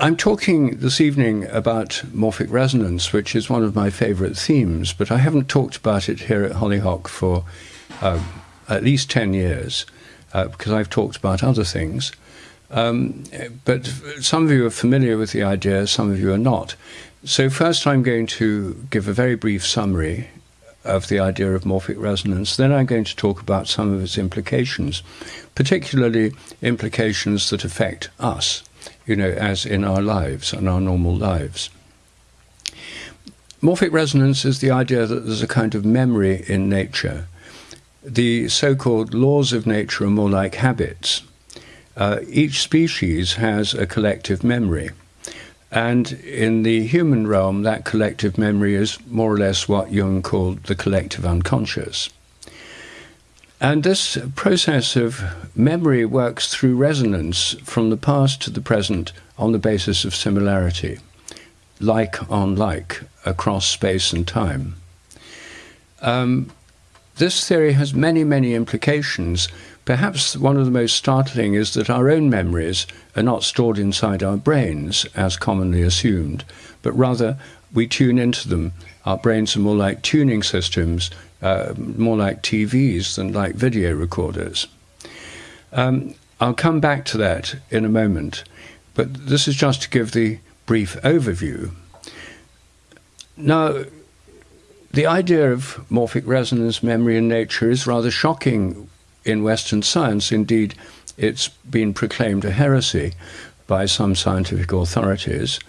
I'm talking this evening about morphic resonance, which is one of my favorite themes, but I haven't talked about it here at Hollyhock for uh, at least 10 years uh, because I've talked about other things. Um, but some of you are familiar with the idea, some of you are not. So, first, I'm going to give a very brief summary of the idea of morphic resonance. Then, I'm going to talk about some of its implications, particularly implications that affect us, you know, as in our lives and our normal lives. Morphic resonance is the idea that there's a kind of memory in nature. The so called laws of nature are more like habits uh, each species has a collective memory. And in the human realm, that collective memory is more or less what Jung called the collective unconscious. And this process of memory works through resonance from the past to the present on the basis of similarity, like on like, across space and time. Um, this theory has many, many implications Perhaps one of the most startling is that our own memories are not stored inside our brains, as commonly assumed, but rather we tune into them. Our brains are more like tuning systems, uh, more like TVs than like video recorders. Um, I'll come back to that in a moment, but this is just to give the brief overview. Now, the idea of morphic resonance, memory, and nature is rather shocking in Western science. Indeed, it's been proclaimed a heresy by some scientific authorities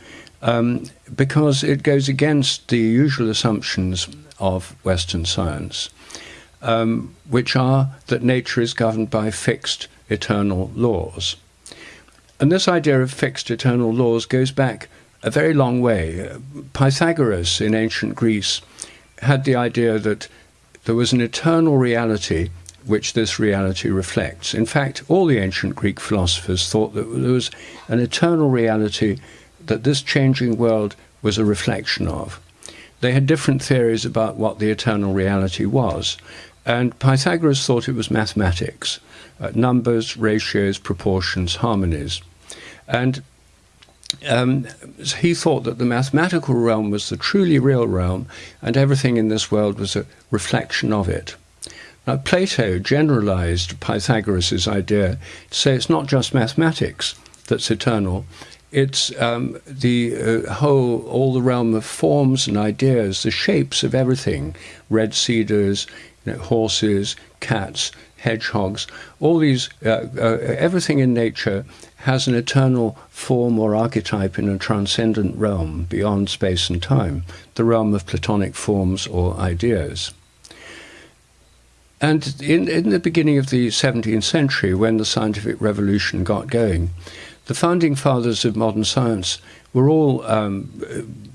um, because it goes against the usual assumptions of Western science, um, which are that nature is governed by fixed eternal laws. And this idea of fixed eternal laws goes back a very long way. Pythagoras in ancient Greece had the idea that there was an eternal reality which this reality reflects. In fact, all the ancient Greek philosophers thought that there was an eternal reality that this changing world was a reflection of. They had different theories about what the eternal reality was, and Pythagoras thought it was mathematics uh, numbers, ratios, proportions, harmonies. And um, he thought that the mathematical realm was the truly real realm, and everything in this world was a reflection of it. Now, Plato generalized Pythagoras' idea to say it's not just mathematics that's eternal, it's um, the uh, whole, all the realm of forms and ideas, the shapes of everything red cedars, you know, horses, cats, hedgehogs, all these, uh, uh, everything in nature has an eternal form or archetype in a transcendent realm beyond space and time, the realm of Platonic forms or ideas. And in, in the beginning of the 17th century, when the scientific revolution got going, the founding fathers of modern science were all um,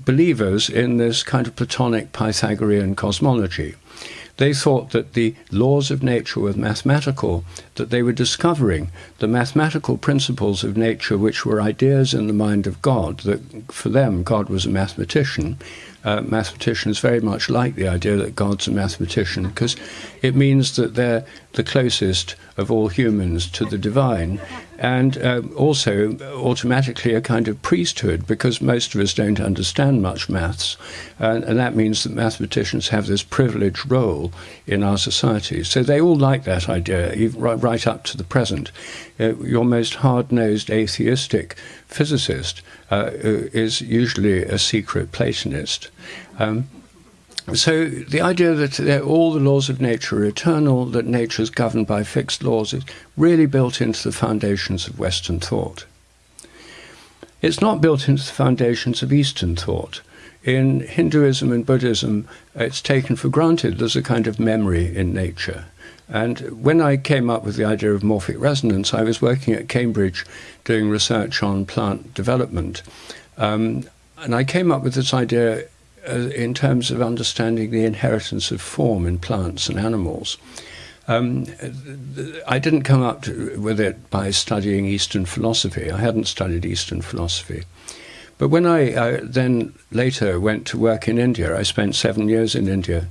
believers in this kind of Platonic Pythagorean cosmology. They thought that the laws of nature were mathematical, that they were discovering the mathematical principles of nature, which were ideas in the mind of God, that for them, God was a mathematician, uh, mathematicians very much like the idea that God's a mathematician because it means that they're the closest of all humans to the divine, and uh, also automatically a kind of priesthood because most of us don't understand much maths, and, and that means that mathematicians have this privileged role in our society. So they all like that idea, even right, right up to the present. Uh, your most hard nosed atheistic physicist uh, is usually a secret Platonist. Um, so the idea that all the laws of nature are eternal, that nature is governed by fixed laws, is really built into the foundations of Western thought. It's not built into the foundations of Eastern thought. In Hinduism and Buddhism, it's taken for granted there's a kind of memory in nature. And when I came up with the idea of morphic resonance, I was working at Cambridge doing research on plant development. Um, and I came up with this idea uh, in terms of understanding the inheritance of form in plants and animals. Um, I didn't come up to, with it by studying Eastern philosophy. I hadn't studied Eastern philosophy. But when I uh, then later went to work in India, I spent seven years in India.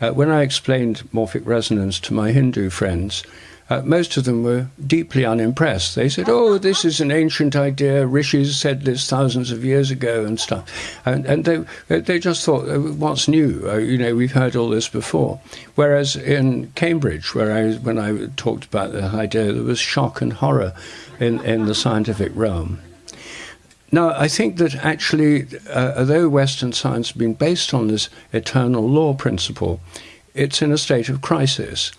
Uh, when I explained morphic resonance to my Hindu friends, uh, most of them were deeply unimpressed. They said, "Oh, this is an ancient idea. Rishis said this thousands of years ago and stuff," and, and they they just thought, uh, "What's new? Uh, you know, we've heard all this before." Whereas in Cambridge, where I when I talked about the idea, there was shock and horror in in the scientific realm. Now, I think that actually, uh, although Western science has been based on this eternal law principle, it's in a state of crisis.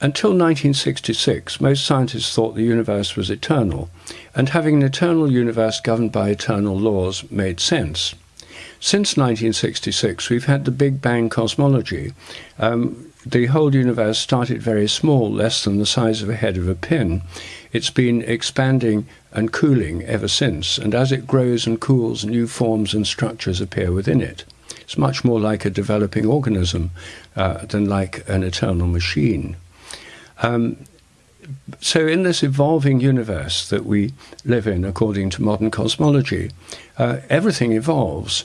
Until 1966, most scientists thought the universe was eternal, and having an eternal universe governed by eternal laws made sense. Since 1966, we've had the Big Bang cosmology. Um, the whole universe started very small, less than the size of a head of a pin. It's been expanding and cooling ever since, and as it grows and cools, new forms and structures appear within it. It's much more like a developing organism uh, than like an eternal machine. Um, so, in this evolving universe that we live in, according to modern cosmology, uh, everything evolves.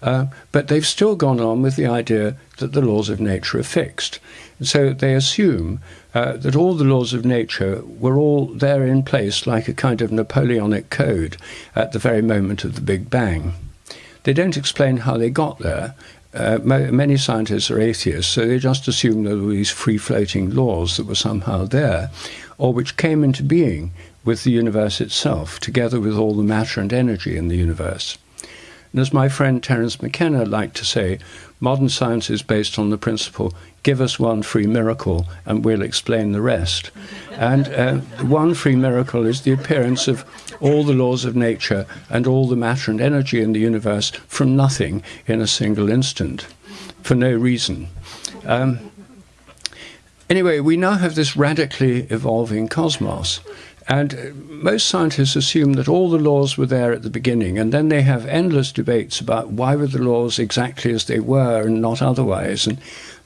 Uh, but they've still gone on with the idea that the laws of nature are fixed. So they assume uh, that all the laws of nature were all there in place like a kind of Napoleonic code at the very moment of the Big Bang. They don't explain how they got there, uh, many scientists are atheists, so they just assume there were these free floating laws that were somehow there, or which came into being with the universe itself, together with all the matter and energy in the universe. And as my friend Terence McKenna liked to say, modern science is based on the principle give us one free miracle and we'll explain the rest. And uh, one free miracle is the appearance of all the laws of nature and all the matter and energy in the universe from nothing in a single instant for no reason. Um, anyway, we now have this radically evolving cosmos. And most scientists assume that all the laws were there at the beginning, and then they have endless debates about why were the laws exactly as they were and not otherwise. And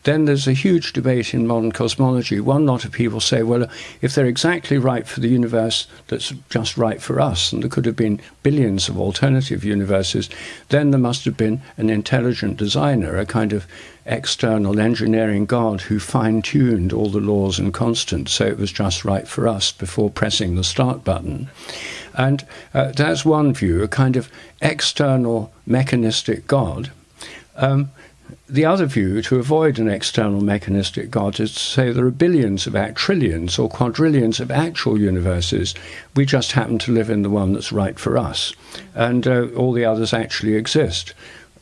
then there's a huge debate in modern cosmology. One lot of people say, well, if they're exactly right for the universe that's just right for us, and there could have been billions of alternative universes, then there must have been an intelligent designer, a kind of external engineering god who fine tuned all the laws and constants so it was just right for us before pressing the start button. And uh, that's one view, a kind of external mechanistic god. Um, the other view, to avoid an external mechanistic God, is to say there are billions of act trillions or quadrillions of actual universes. We just happen to live in the one that's right for us, and uh, all the others actually exist.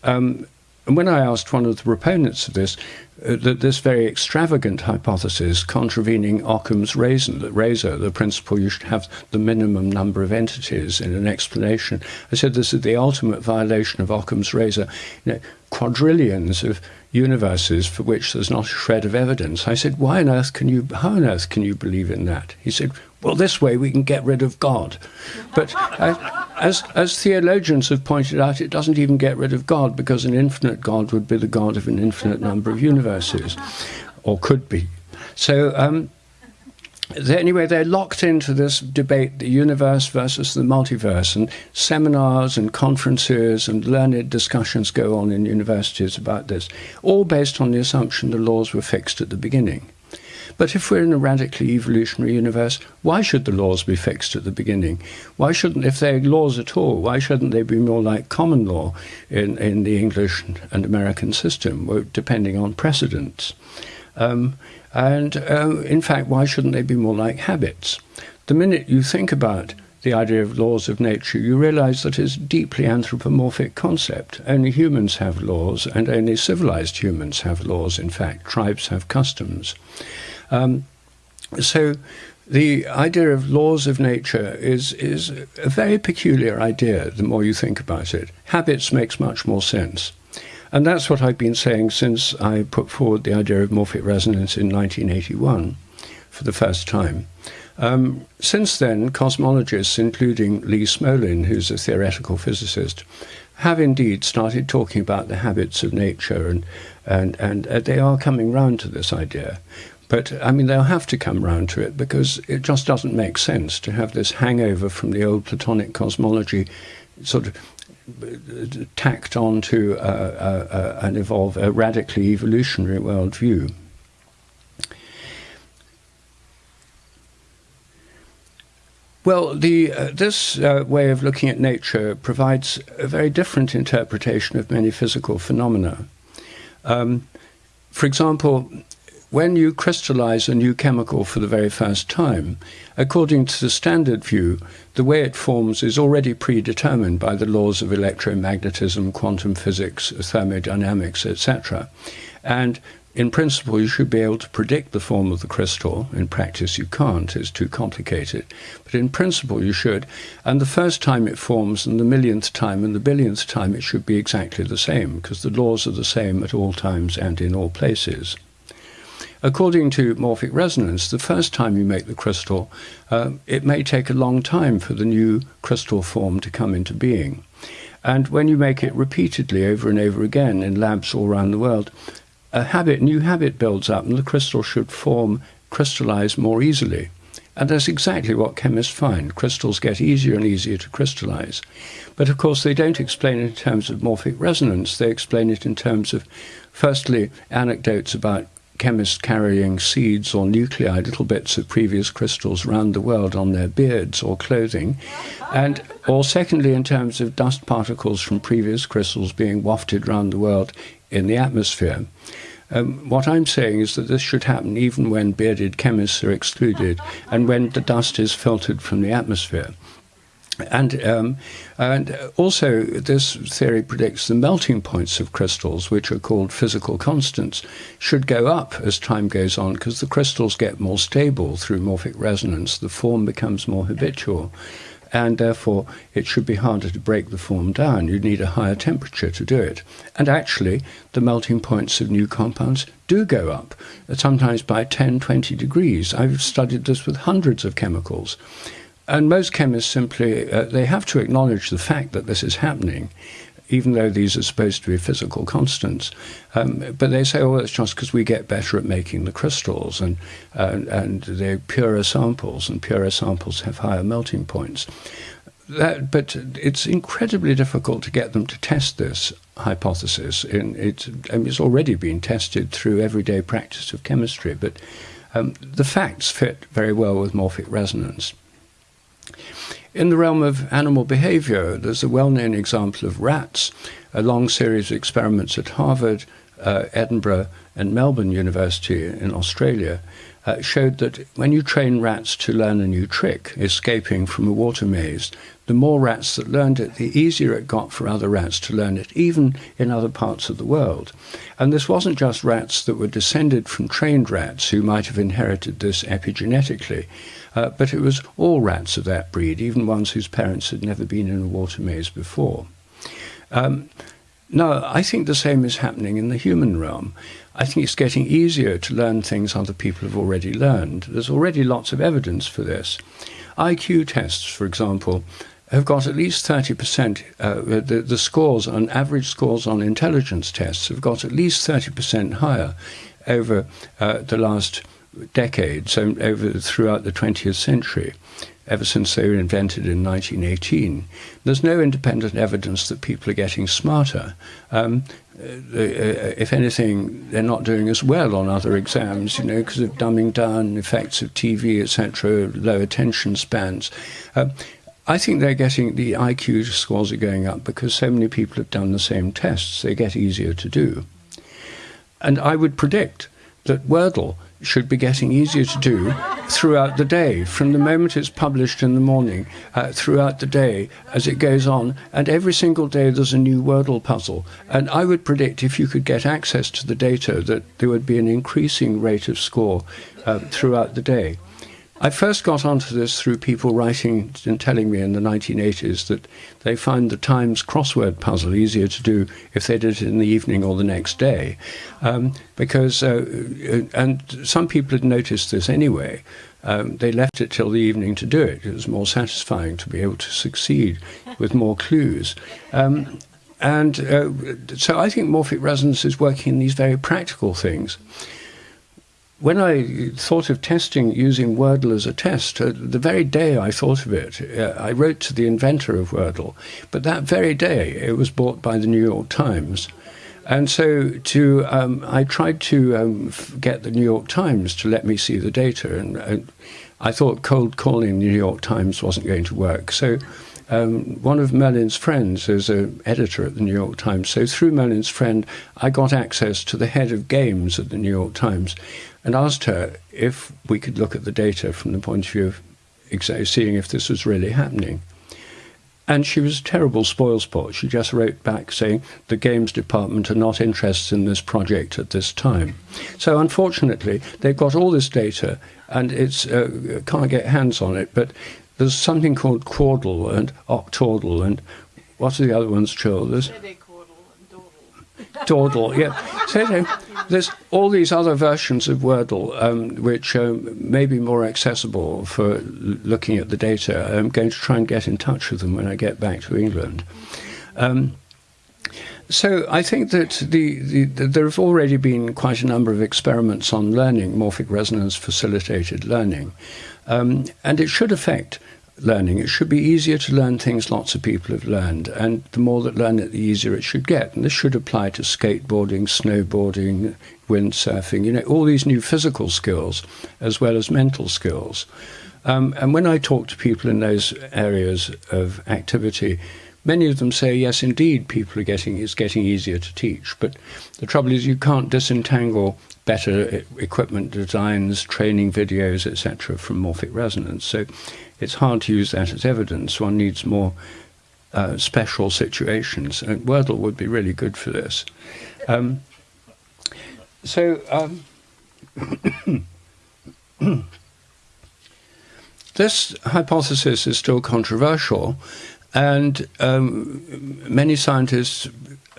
Um, and when I asked one of the proponents of this, uh, that this very extravagant hypothesis contravening Occam's razor, razor, the principle you should have the minimum number of entities in an explanation, I said this is the ultimate violation of Occam's razor. You know, quadrillions of universes for which there's not a shred of evidence. I said, why on earth can you, how on earth can you believe in that? He said, well, this way we can get rid of God. But as, as theologians have pointed out, it doesn't even get rid of God because an infinite God would be the God of an infinite number of universes, or could be. So, um, anyway, they're locked into this debate the universe versus the multiverse, and seminars and conferences and learned discussions go on in universities about this, all based on the assumption the laws were fixed at the beginning. But if we're in a radically evolutionary universe, why should the laws be fixed at the beginning? Why shouldn't, if they're laws at all, why shouldn't they be more like common law in, in the English and American system, depending on precedents? Um, and uh, in fact, why shouldn't they be more like habits? The minute you think about the idea of laws of nature, you realize that it's a deeply anthropomorphic concept. Only humans have laws, and only civilized humans have laws. In fact, tribes have customs. Um, so, the idea of laws of nature is is a very peculiar idea. The more you think about it, habits makes much more sense. And that's what I've been saying since I put forward the idea of morphic resonance in 1981 for the first time. Um, since then, cosmologists, including Lee Smolin, who's a theoretical physicist, have indeed started talking about the habits of nature, and, and, and uh, they are coming round to this idea. But I mean, they'll have to come round to it because it just doesn't make sense to have this hangover from the old Platonic cosmology sort of tacked onto uh, uh, uh, an evolve a radically evolutionary worldview. Well, the, uh, this uh, way of looking at nature provides a very different interpretation of many physical phenomena. Um, for example, when you crystallize a new chemical for the very first time, according to the standard view, the way it forms is already predetermined by the laws of electromagnetism, quantum physics, thermodynamics, etc. And in principle, you should be able to predict the form of the crystal. In practice, you can't, it's too complicated. But in principle, you should. And the first time it forms, and the millionth time, and the billionth time, it should be exactly the same, because the laws are the same at all times and in all places. According to morphic resonance, the first time you make the crystal, uh, it may take a long time for the new crystal form to come into being. And when you make it repeatedly over and over again in labs all around the world, a habit, new habit builds up, and the crystal should form, crystallize more easily. And that's exactly what chemists find. Crystals get easier and easier to crystallize. But of course, they don't explain it in terms of morphic resonance. They explain it in terms of, firstly, anecdotes about chemists carrying seeds or nuclei, little bits of previous crystals around the world on their beards or clothing, and or secondly, in terms of dust particles from previous crystals being wafted around the world in the atmosphere. Um, what I'm saying is that this should happen even when bearded chemists are excluded and when the dust is filtered from the atmosphere. And, um, and also, this theory predicts the melting points of crystals, which are called physical constants, should go up as time goes on because the crystals get more stable through morphic resonance. The form becomes more habitual and therefore it should be harder to break the form down. You need a higher temperature to do it. And actually, the melting points of new compounds do go up, sometimes by 10, 20 degrees. I've studied this with hundreds of chemicals. And most chemists simply, uh, they have to acknowledge the fact that this is happening even though these are supposed to be physical constants. Um, but they say, oh, it's just because we get better at making the crystals and, uh, and they're purer samples, and purer samples have higher melting points. That, but it's incredibly difficult to get them to test this hypothesis. It, I mean, it's already been tested through everyday practice of chemistry, but um, the facts fit very well with morphic resonance. In the realm of animal behavior, there's a well known example of rats, a long series of experiments at Harvard, uh, Edinburgh, and Melbourne University in Australia. Uh, showed that when you train rats to learn a new trick, escaping from a water maze, the more rats that learned it, the easier it got for other rats to learn it, even in other parts of the world. And this wasn't just rats that were descended from trained rats who might have inherited this epigenetically. Uh, but it was all rats of that breed, even ones whose parents had never been in a water maze before. Um, now, I think the same is happening in the human realm. I think it's getting easier to learn things other people have already learned. There's already lots of evidence for this. IQ tests, for example, have got at least 30%, uh, the, the scores on average scores on intelligence tests have got at least 30% higher over uh, the last decades, so over throughout the 20th century, ever since they were invented in 1918. There's no independent evidence that people are getting smarter. Um, uh, uh, if anything, they're not doing as well on other exams, you know, because of dumbing down, effects of TV, etc., low attention spans. Uh, I think they're getting the IQ scores are going up because so many people have done the same tests. They get easier to do. And I would predict that Wordle should be getting easier to do throughout the day, from the moment it's published in the morning, uh, throughout the day as it goes on. And every single day there's a new Wordle puzzle. And I would predict if you could get access to the data that there would be an increasing rate of score uh, throughout the day. I first got onto this through people writing and telling me in the 1980s that they find the Times crossword puzzle easier to do if they did it in the evening or the next day. Um, because, uh, uh, and some people had noticed this anyway. Um, they left it till the evening to do it. It was more satisfying to be able to succeed with more clues. Um, and uh, so I think morphic resonance is working in these very practical things when I thought of testing using Wordle as a test, uh, the very day I thought of it, uh, I wrote to the inventor of Wordle, but that very day it was bought by the New York Times. And so to, um, I tried to um, get the New York Times to let me see the data, and uh, I thought cold calling the New York Times wasn't going to work. So um, one of Merlin's friends is an editor at the New York Times. So through Merlin's friend, I got access to the head of games at the New York Times and asked her if we could look at the data from the point of view of seeing if this was really happening. And she was a terrible spoilsport. She just wrote back saying the games department are not interested in this project at this time. So unfortunately, they've got all this data and it's uh, can't get hands on it. But there's something called Quordle and Octordle and what are the other ones, Joel? There's Dordle, yeah. So there's all these other versions of Wordle um, which um, may be more accessible for looking at the data. I'm going to try and get in touch with them when I get back to England. Um, so I think that the, the, the, there have already been quite a number of experiments on learning, morphic resonance facilitated learning, um, and it should affect learning. It should be easier to learn things lots of people have learned, and the more that learn it, the easier it should get. And this should apply to skateboarding, snowboarding, windsurfing, you know, all these new physical skills as well as mental skills. Um, and when I talk to people in those areas of activity, many of them say, yes, indeed, people are getting it's getting easier to teach. But the trouble is, you can't disentangle better equipment designs, training videos, etc., from morphic resonance. So it's hard to use that as evidence. One needs more uh, special situations, and Wordle would be really good for this. Um, so, um, this hypothesis is still controversial, and um, many scientists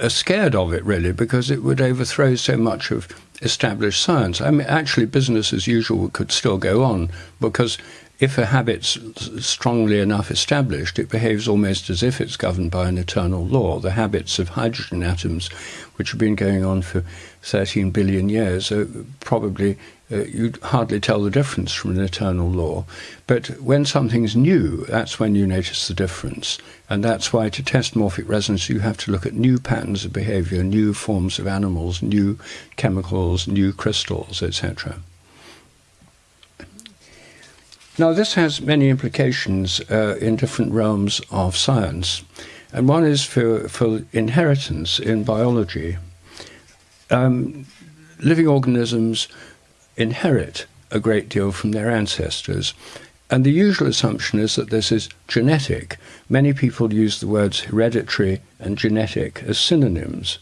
are scared of it, really, because it would overthrow so much of established science. I mean, actually, business as usual could still go on because if a habit's strongly enough established, it behaves almost as if it's governed by an eternal law. The habits of hydrogen atoms, which have been going on for 13 billion years, are probably uh, you'd hardly tell the difference from an eternal law. But when something's new, that's when you notice the difference. And that's why to test morphic resonance, you have to look at new patterns of behavior, new forms of animals, new chemicals, new crystals, etc. Now, this has many implications uh, in different realms of science, and one is for, for inheritance in biology. Um, living organisms inherit a great deal from their ancestors, and the usual assumption is that this is genetic. Many people use the words hereditary and genetic as synonyms.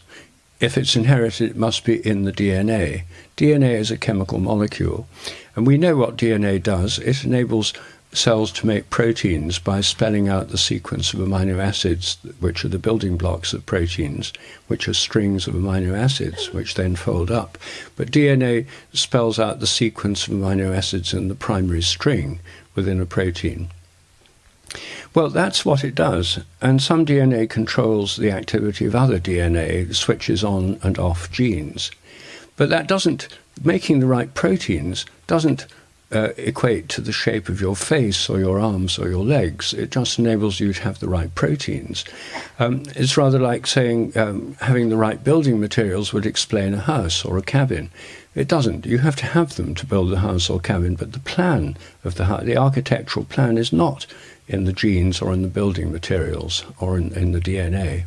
If it's inherited, it must be in the DNA. DNA is a chemical molecule. And we know what DNA does. It enables cells to make proteins by spelling out the sequence of amino acids, which are the building blocks of proteins, which are strings of amino acids, which then fold up. But DNA spells out the sequence of amino acids in the primary string within a protein. Well, that's what it does. And some DNA controls the activity of other DNA, switches on and off genes. But that doesn't, making the right proteins doesn't uh, equate to the shape of your face or your arms or your legs. It just enables you to have the right proteins. Um, it's rather like saying um, having the right building materials would explain a house or a cabin. It doesn't. You have to have them to build the house or cabin, but the plan of the house, the architectural plan is not in the genes or in the building materials or in, in the DNA.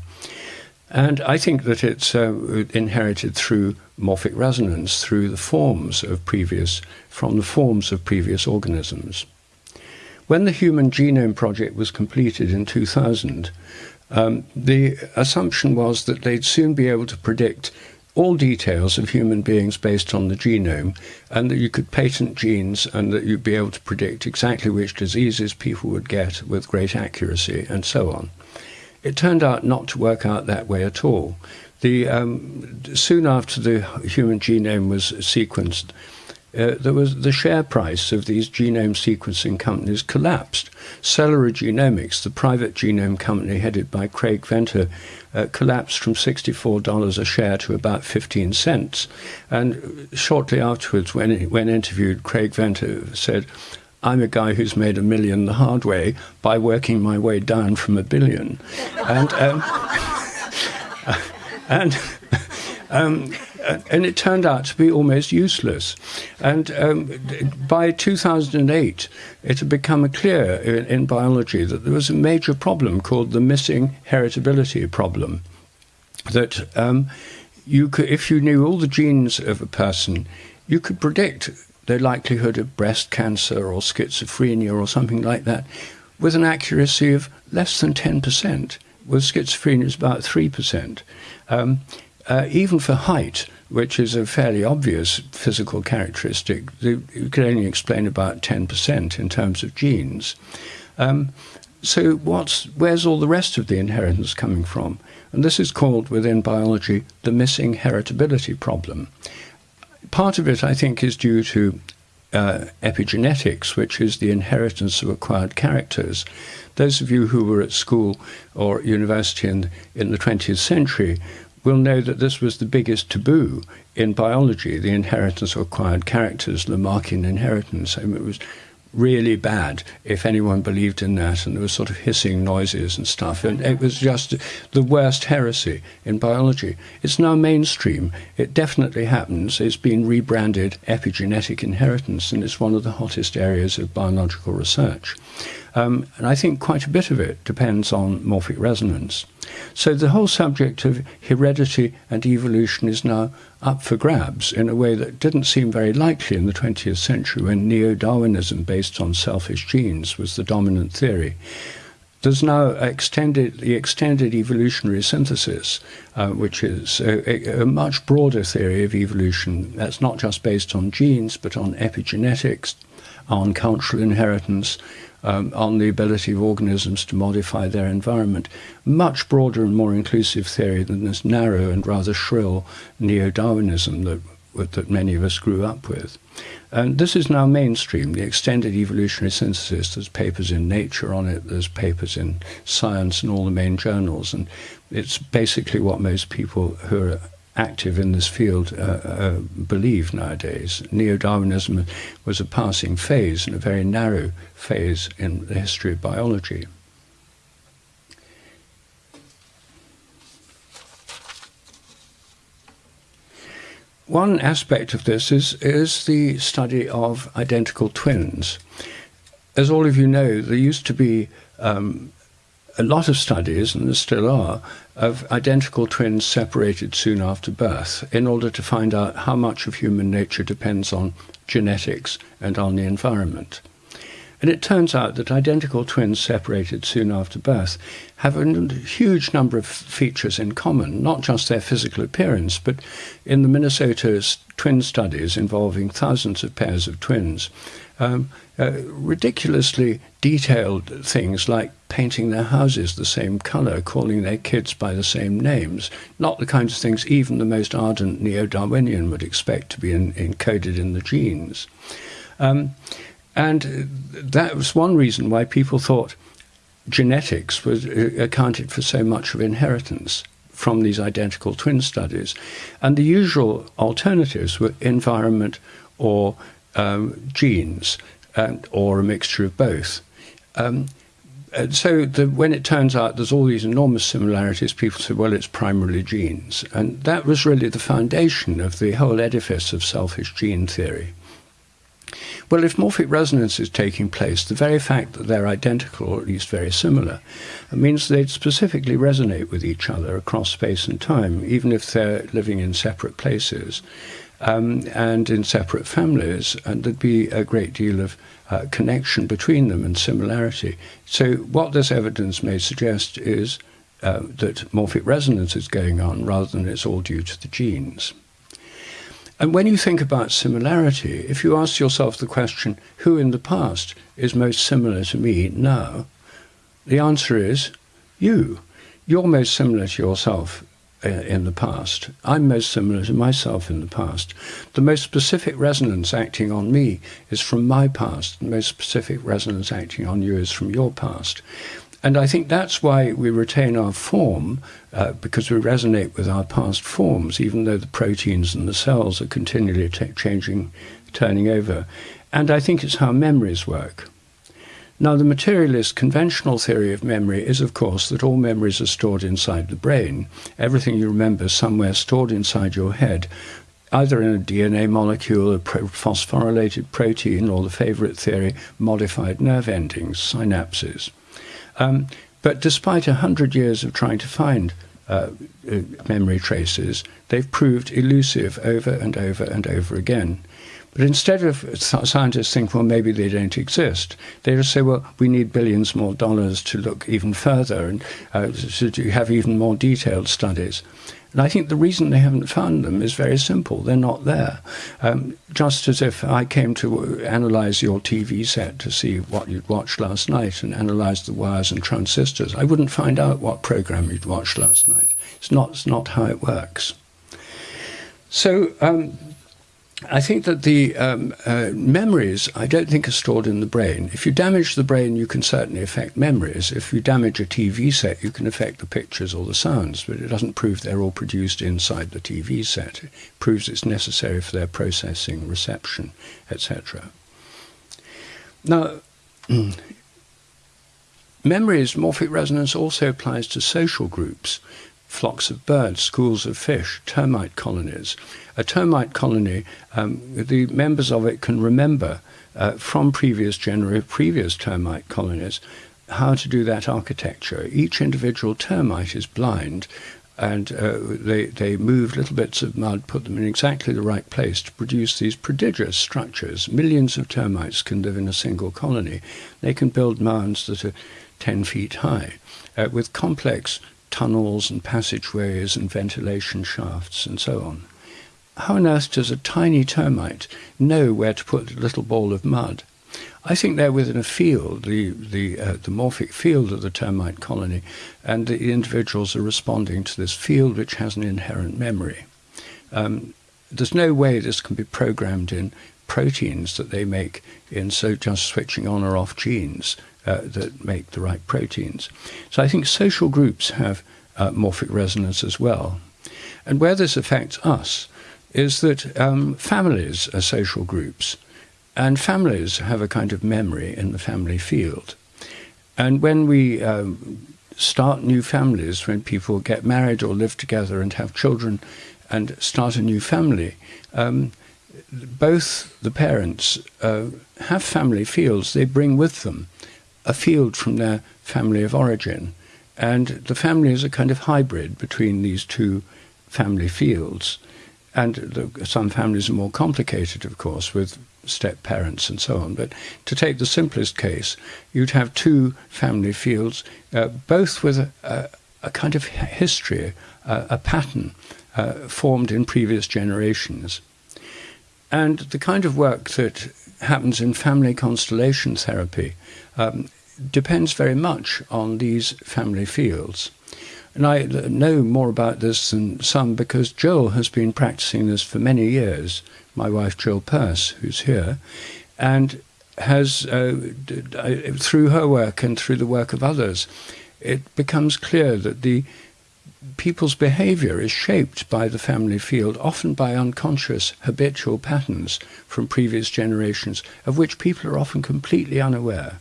And I think that it's uh, inherited through morphic resonance, through the forms of previous, from the forms of previous organisms. When the Human Genome Project was completed in 2000, um, the assumption was that they'd soon be able to predict all details of human beings based on the genome, and that you could patent genes and that you'd be able to predict exactly which diseases people would get with great accuracy, and so on. It turned out not to work out that way at all. The, um, soon after the human genome was sequenced, uh, there was the share price of these genome sequencing companies collapsed. Celera Genomics, the private genome company headed by Craig Venter, uh, collapsed from $64 a share to about 15 cents. And shortly afterwards, when, when interviewed, Craig Venter said, I'm a guy who's made a million the hard way by working my way down from a billion. And, um, and um, and it turned out to be almost useless. And um, by 2008, it had become clear in, in biology that there was a major problem called the missing heritability problem. That um, you could, if you knew all the genes of a person, you could predict the likelihood of breast cancer or schizophrenia or something like that with an accuracy of less than 10%. With schizophrenia, it's about 3%. Um, uh, even for height, which is a fairly obvious physical characteristic, you can only explain about 10% in terms of genes. Um, so what's, where's all the rest of the inheritance coming from? And this is called within biology the missing heritability problem. Part of it, I think, is due to uh, epigenetics, which is the inheritance of acquired characters. Those of you who were at school or university in, in the 20th century will know that this was the biggest taboo in biology, the inheritance of acquired characters, Lamarckian inheritance. I mean, it was really bad if anyone believed in that, and there was sort of hissing noises and stuff. And it was just the worst heresy in biology. It's now mainstream. It definitely happens. It's been rebranded epigenetic inheritance, and it's one of the hottest areas of biological research. Um, and I think quite a bit of it depends on morphic resonance. So the whole subject of heredity and evolution is now up for grabs in a way that didn't seem very likely in the 20th century when neo Darwinism based on selfish genes was the dominant theory. There's now extended, the extended evolutionary synthesis, uh, which is a, a, much broader theory of evolution that's not just based on genes but on epigenetics, on cultural inheritance, um, on the ability of organisms to modify their environment. Much broader and more inclusive theory than this narrow and rather shrill neo Darwinism that, that many of us grew up with. And this is now mainstream, the extended evolutionary synthesis. There's papers in Nature on it, there's papers in Science and all the main journals. And it's basically what most people who are active in this field uh, uh, believe nowadays. Neo Darwinism was a passing phase and a very narrow phase in the history of biology. One aspect of this is, is the study of identical twins. As all of you know, there used to be um, a lot of studies, and there still are, of identical twins separated soon after birth in order to find out how much of human nature depends on genetics and on the environment. And it turns out that identical twins separated soon after birth have a huge number of features in common, not just their physical appearance, but in the Minnesota twin studies involving thousands of pairs of twins, um, uh, ridiculously detailed things like painting their houses the same color, calling their kids by the same names, not the kinds of things even the most ardent neo Darwinian would expect to be in, encoded in the genes. Um, and that was one reason why people thought genetics was uh, accounted for so much of inheritance from these identical twin studies. And the usual alternatives were environment or um, genes and, or a mixture of both. Um, so the, when it turns out there's all these enormous similarities, people say, well, it's primarily genes. And that was really the foundation of the whole edifice of selfish gene theory. Well, if morphic resonance is taking place, the very fact that they're identical, or at least very similar, means they'd specifically resonate with each other across space and time, even if they're living in separate places um, and in separate families, and there'd be a great deal of uh, connection between them and similarity. So, what this evidence may suggest is uh, that morphic resonance is going on rather than it's all due to the genes. And when you think about similarity, if you ask yourself the question, who in the past is most similar to me now? The answer is you. You're most similar to yourself uh, in the past. I'm most similar to myself in the past. The most specific resonance acting on me is from my past. The most specific resonance acting on you is from your past. And I think that's why we retain our form, uh, because we resonate with our past forms, even though the proteins and the cells are continually changing, turning over. And I think it's how memories work. Now, the materialist conventional theory of memory is, of course, that all memories are stored inside the brain. Everything you remember is somewhere stored inside your head, either in a DNA molecule, a phosphorylated protein, or the favorite theory, modified nerve endings, synapses. Um, but despite a hundred years of trying to find uh, uh, memory traces, they've proved elusive over and over and over again. But instead of scientists think, well, maybe they don't exist, they just say, well, we need billions more dollars to look even further and uh, to have even more detailed studies. And I think the reason they haven't found them is very simple. They're not there. Um, just as if I came to analyze your TV set to see what you'd watched last night and analyze the wires and transistors, I wouldn't find out what program you'd watched last night. It's not, it's not how it works. So um, I think that the um, uh, memories, I don't think, are stored in the brain. If you damage the brain, you can certainly affect memories. If you damage a TV set, you can affect the pictures or the sounds, but it doesn't prove they're all produced inside the TV set. It proves it's necessary for their processing, reception, etc. Now, memories, morphic resonance also applies to social groups flocks of birds, schools of fish, termite colonies. A termite colony, um, the members of it can remember uh, from previous genera- previous termite colonies how to do that architecture. Each individual termite is blind, and uh, they, they move little bits of mud, put them in exactly the right place to produce these prodigious structures. Millions of termites can live in a single colony. They can build mounds that are 10 feet high uh, with complex tunnels and passageways and ventilation shafts and so on. How on earth does a tiny termite know where to put a little ball of mud? I think they're within a field, the the uh, the morphic field of the termite colony, and the individuals are responding to this field which has an inherent memory. Um, there's no way this can be programmed in proteins that they make in so just switching on or off genes uh, that make the right proteins. So I think social groups have uh, morphic resonance as well. And where this affects us is that um, families are social groups, and families have a kind of memory in the family field. And when we um, start new families, when people get married or live together and have children and start a new family, um, both the parents uh, have family fields they bring with them a field from their family of origin. And the family is a kind of hybrid between these two family fields. And the, some families are more complicated, of course, with step parents and so on. But to take the simplest case, you'd have two family fields, uh, both with a, a, a, kind of history, uh, a pattern uh, formed in previous generations. And the kind of work that happens in family constellation therapy um, depends very much on these family fields. And I know more about this than some because Jill has been practicing this for many years, my wife Jill Purce, who's here, and has, uh, through her work and through the work of others, it becomes clear that the people's behavior is shaped by the family field, often by unconscious habitual patterns from previous generations, of which people are often completely unaware.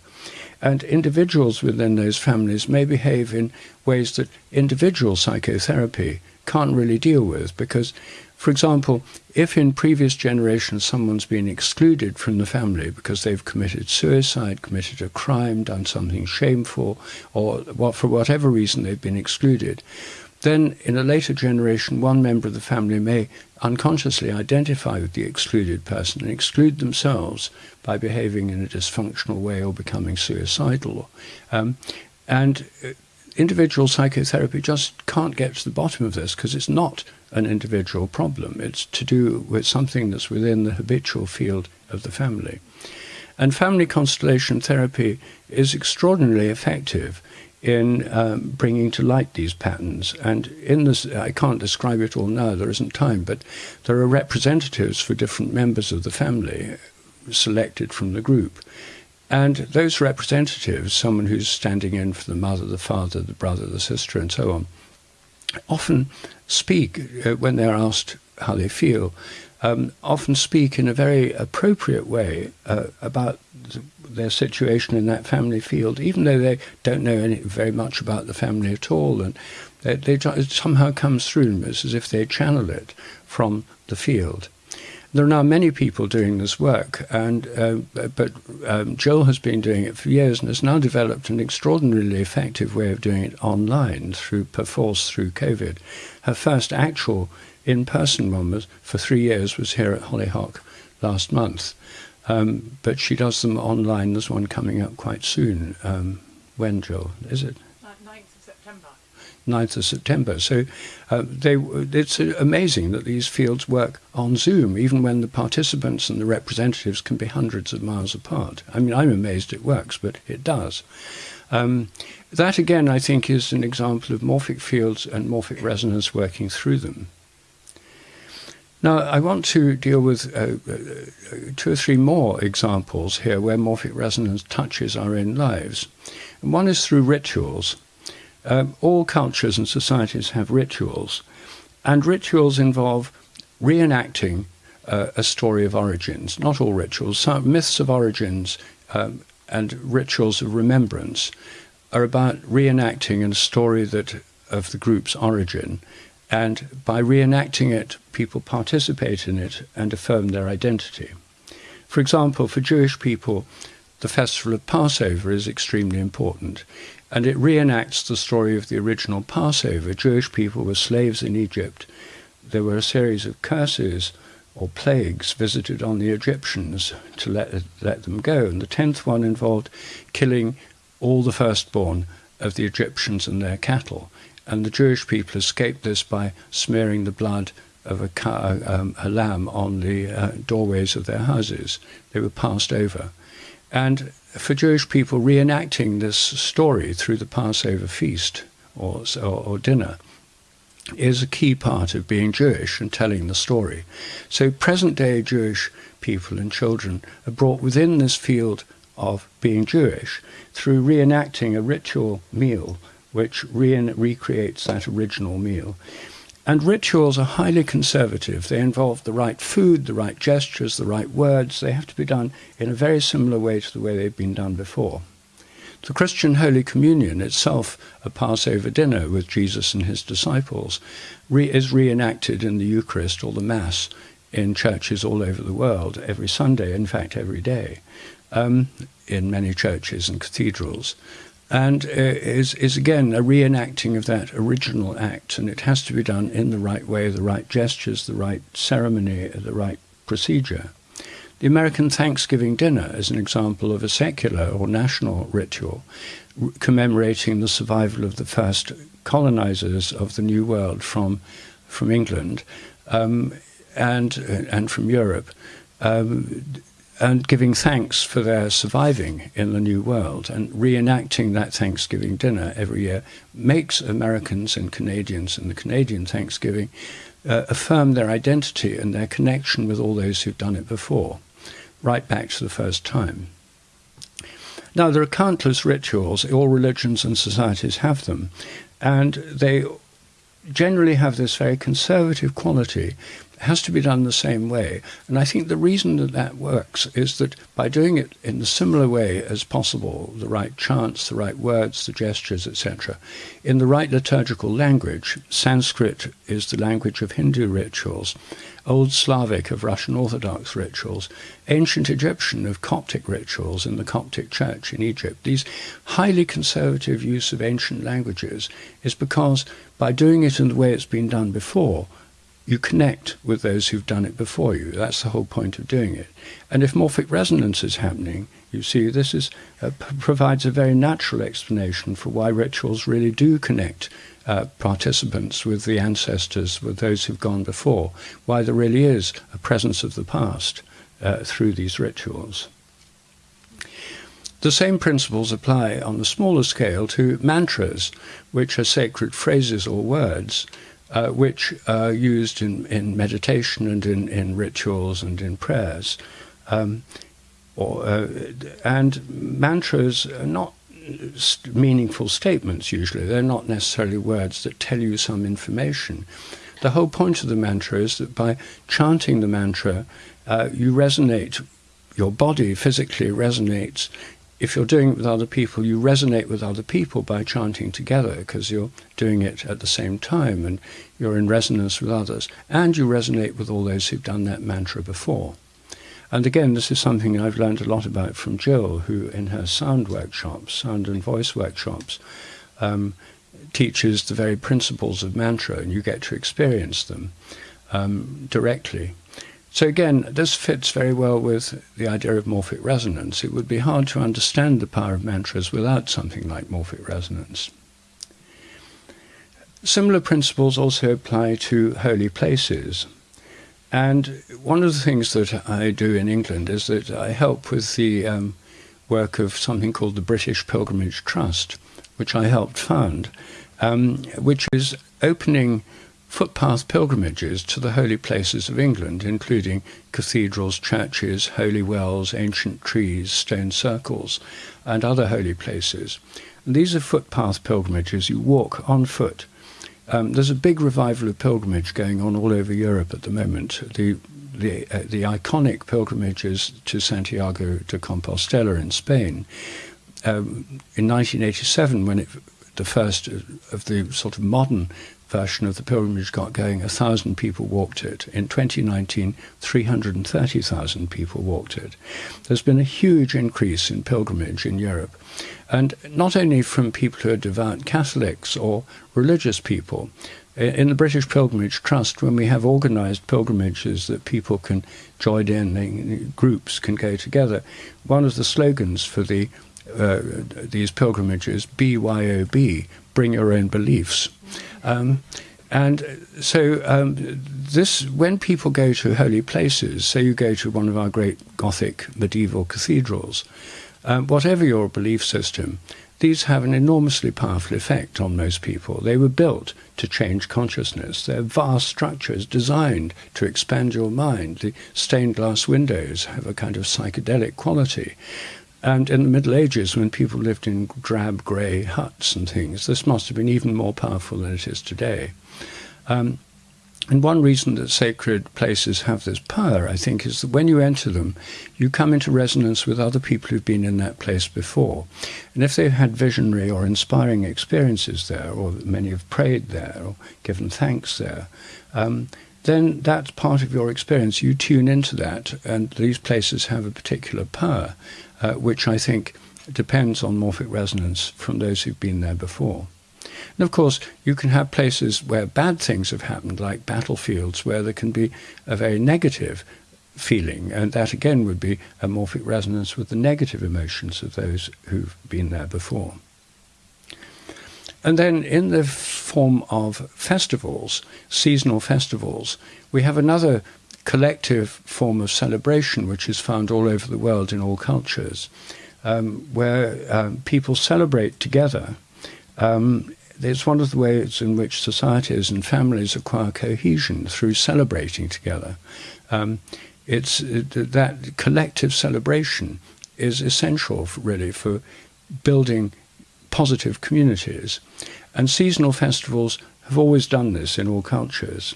And individuals within those families may behave in ways that individual psychotherapy can't really deal with because, for example, if in previous generations someone's been excluded from the family because they've committed suicide, committed a crime, done something shameful, or for whatever reason they've been excluded, then, in a later generation, one member of the family may unconsciously identify with the excluded person and exclude themselves by behaving in a dysfunctional way or becoming suicidal. Um, and uh, individual psychotherapy just can't get to the bottom of this because it's not an individual problem. It's to do with something that's within the habitual field of the family. And family constellation therapy is extraordinarily effective in um, bringing to light these patterns. And in this, I can't describe it all now, there isn't time, but there are representatives for different members of the family selected from the group. And those representatives, someone who's standing in for the mother, the father, the brother, the sister, and so on, often speak uh, when they're asked how they feel um, often speak in a very appropriate way uh, about their situation in that family field, even though they don't know any, very much about the family at all. And they, they, it somehow comes through It's as if they channel it from the field. There are now many people doing this work, and uh, but um, Jill has been doing it for years and has now developed an extraordinarily effective way of doing it online through perforce through COVID. Her first actual in-person one was for three years was here at Hollyhock last month, um, but she does them online. There's one coming up quite soon. Um, when, Jill? Is it? 9th of September. Ninth of September. So uh, they, it's amazing that these fields work on Zoom, even when the participants and the representatives can be hundreds of miles apart. I mean, I'm amazed it works, but it does. Um, that, again, I think, is an example of morphic fields and morphic resonance working through them. Now, I want to deal with uh, uh, two or three more examples here where morphic resonance touches our own lives. And one is through rituals. Um, all cultures and societies have rituals, and rituals involve reenacting uh, a story of origins. Not all rituals, some myths of origins um, and rituals of remembrance are about reenacting a story that of the group's origin, and by reenacting it, people participate in it and affirm their identity. For example, for Jewish people, the festival of Passover is extremely important and it reenacts the story of the original Passover. Jewish people were slaves in Egypt. There were a series of curses or plagues visited on the Egyptians to let, let them go. And the tenth one involved killing all the firstborn of the Egyptians and their cattle. And the Jewish people escaped this by smearing the blood of a, cow, um, a lamb on the uh, doorways of their houses. They were passed over. And for Jewish people, reenacting this story through the Passover feast or, or, or dinner is a key part of being Jewish and telling the story. So, present day Jewish people and children are brought within this field of being Jewish through reenacting a ritual meal which re- recreates that original meal. And rituals are highly conservative. They involve the right food, the right gestures, the right words. They have to be done in a very similar way to the way they've been done before. The Christian Holy Communion itself, a Passover dinner with Jesus and his disciples, re- is reenacted in the Eucharist or the Mass in churches all over the world every Sunday, in fact, every day, um, in many churches and cathedrals and uh, is, is again a reenacting of that original act, and it has to be done in the right way, the right gestures, the right ceremony, the right procedure. The American Thanksgiving dinner is an example of a secular or national ritual commemorating the survival of the first colonizers of the New World from, from England um, and, and from Europe. Um, and giving thanks for their surviving in the new world. And reenacting that Thanksgiving dinner every year makes Americans and Canadians and the Canadian Thanksgiving uh, affirm their identity and their connection with all those who've done it before, right back to the first time. Now, there are countless rituals, all religions and societies have them, and they generally have this very conservative quality has to be done the same way. And I think the reason that that works is that by doing it in the similar way as possible, the right chants, the right words, the gestures, etc., in the right liturgical language, Sanskrit is the language of Hindu rituals, Old Slavic of Russian Orthodox rituals, ancient Egyptian of Coptic rituals in the Coptic Church in Egypt. These highly conservative use of ancient languages is because by doing it in the way it's been done before, you connect with those who've done it before you. That's the whole point of doing it. And if morphic resonance is happening, you see, this is, uh, provides a very natural explanation for why rituals really do connect uh, participants with the ancestors, with those who've gone before, why there really is a presence of the past uh, through these rituals. The same principles apply on the smaller scale to mantras, which are sacred phrases or words uh, which are used in, in meditation and in, in rituals and in prayers. Um, or, uh, and mantras are not meaningful statements usually. They're not necessarily words that tell you some information. the whole point of the mantra is that by chanting the mantra, uh, you resonate, your body physically resonates. If you're doing it with other people, you resonate with other people by chanting together because you're doing it at the same time and you're in resonance with others. And you resonate with all those who've done that mantra before. And again, this is something I've learned a lot about from Jill, who in her sound workshops, sound and voice workshops, um, teaches the very principles of mantra, and you get to experience them um, directly. So again, this fits very well with the idea of morphic resonance. It would be hard to understand the power of mantras without something like morphic resonance. Similar principles also apply to holy places. And one of the things that I do in England is that I help with the um, work of something called the British Pilgrimage Trust, which I helped found, um, which is opening footpath pilgrimages to the holy places of England, including cathedrals, churches, holy wells, ancient trees, stone circles, and other holy places. And these are footpath pilgrimages. You walk on foot. Um, there's a big revival of pilgrimage going on all over Europe at the moment. The the, uh, the iconic pilgrimages to Santiago de Compostela in Spain. Um, in 1987, when it, the first of the sort of modern version of the pilgrimage got going, a thousand people walked it. In 2019, 330,000 people walked it. There's been a huge increase in pilgrimage in Europe, and not only from people who are devout Catholics or religious people. In the British Pilgrimage Trust, when we have organized pilgrimages that people can join in, groups can go together, one of the slogans for the uh, these pilgrimages, BYOB, bring your own beliefs. Um, and so um, this, when people go to holy places, say you go to one of our great Gothic medieval cathedrals, um, whatever your belief system, these have an enormously powerful effect on most people. They were built to change consciousness. They're vast structures designed to expand your mind. The stained glass windows have a kind of psychedelic quality. And in the Middle Ages, when people lived in drab grey huts and things, this must have been even more powerful than it is today. Um, and one reason that sacred places have this power, I think, is that when you enter them, you come into resonance with other people who've been in that place before. And if they've had visionary or inspiring experiences there, or many have prayed there or given thanks there, um, then that's part of your experience. You tune into that, and these places have a particular power uh, which I think depends on morphic resonance from those who've been there before. And of course, you can have places where bad things have happened, like battlefields, where there can be a very negative feeling, and that again would be a morphic resonance with the negative emotions of those who've been there before. And then in the form of festivals, seasonal festivals, we have another collective form of celebration which is found all over the world in all cultures, um, where um, people celebrate together. Um, it's one of the ways in which societies and families acquire cohesion through celebrating together. Um, it's it, that collective celebration is essential, for, really, for building positive communities. And seasonal festivals have always done this in all cultures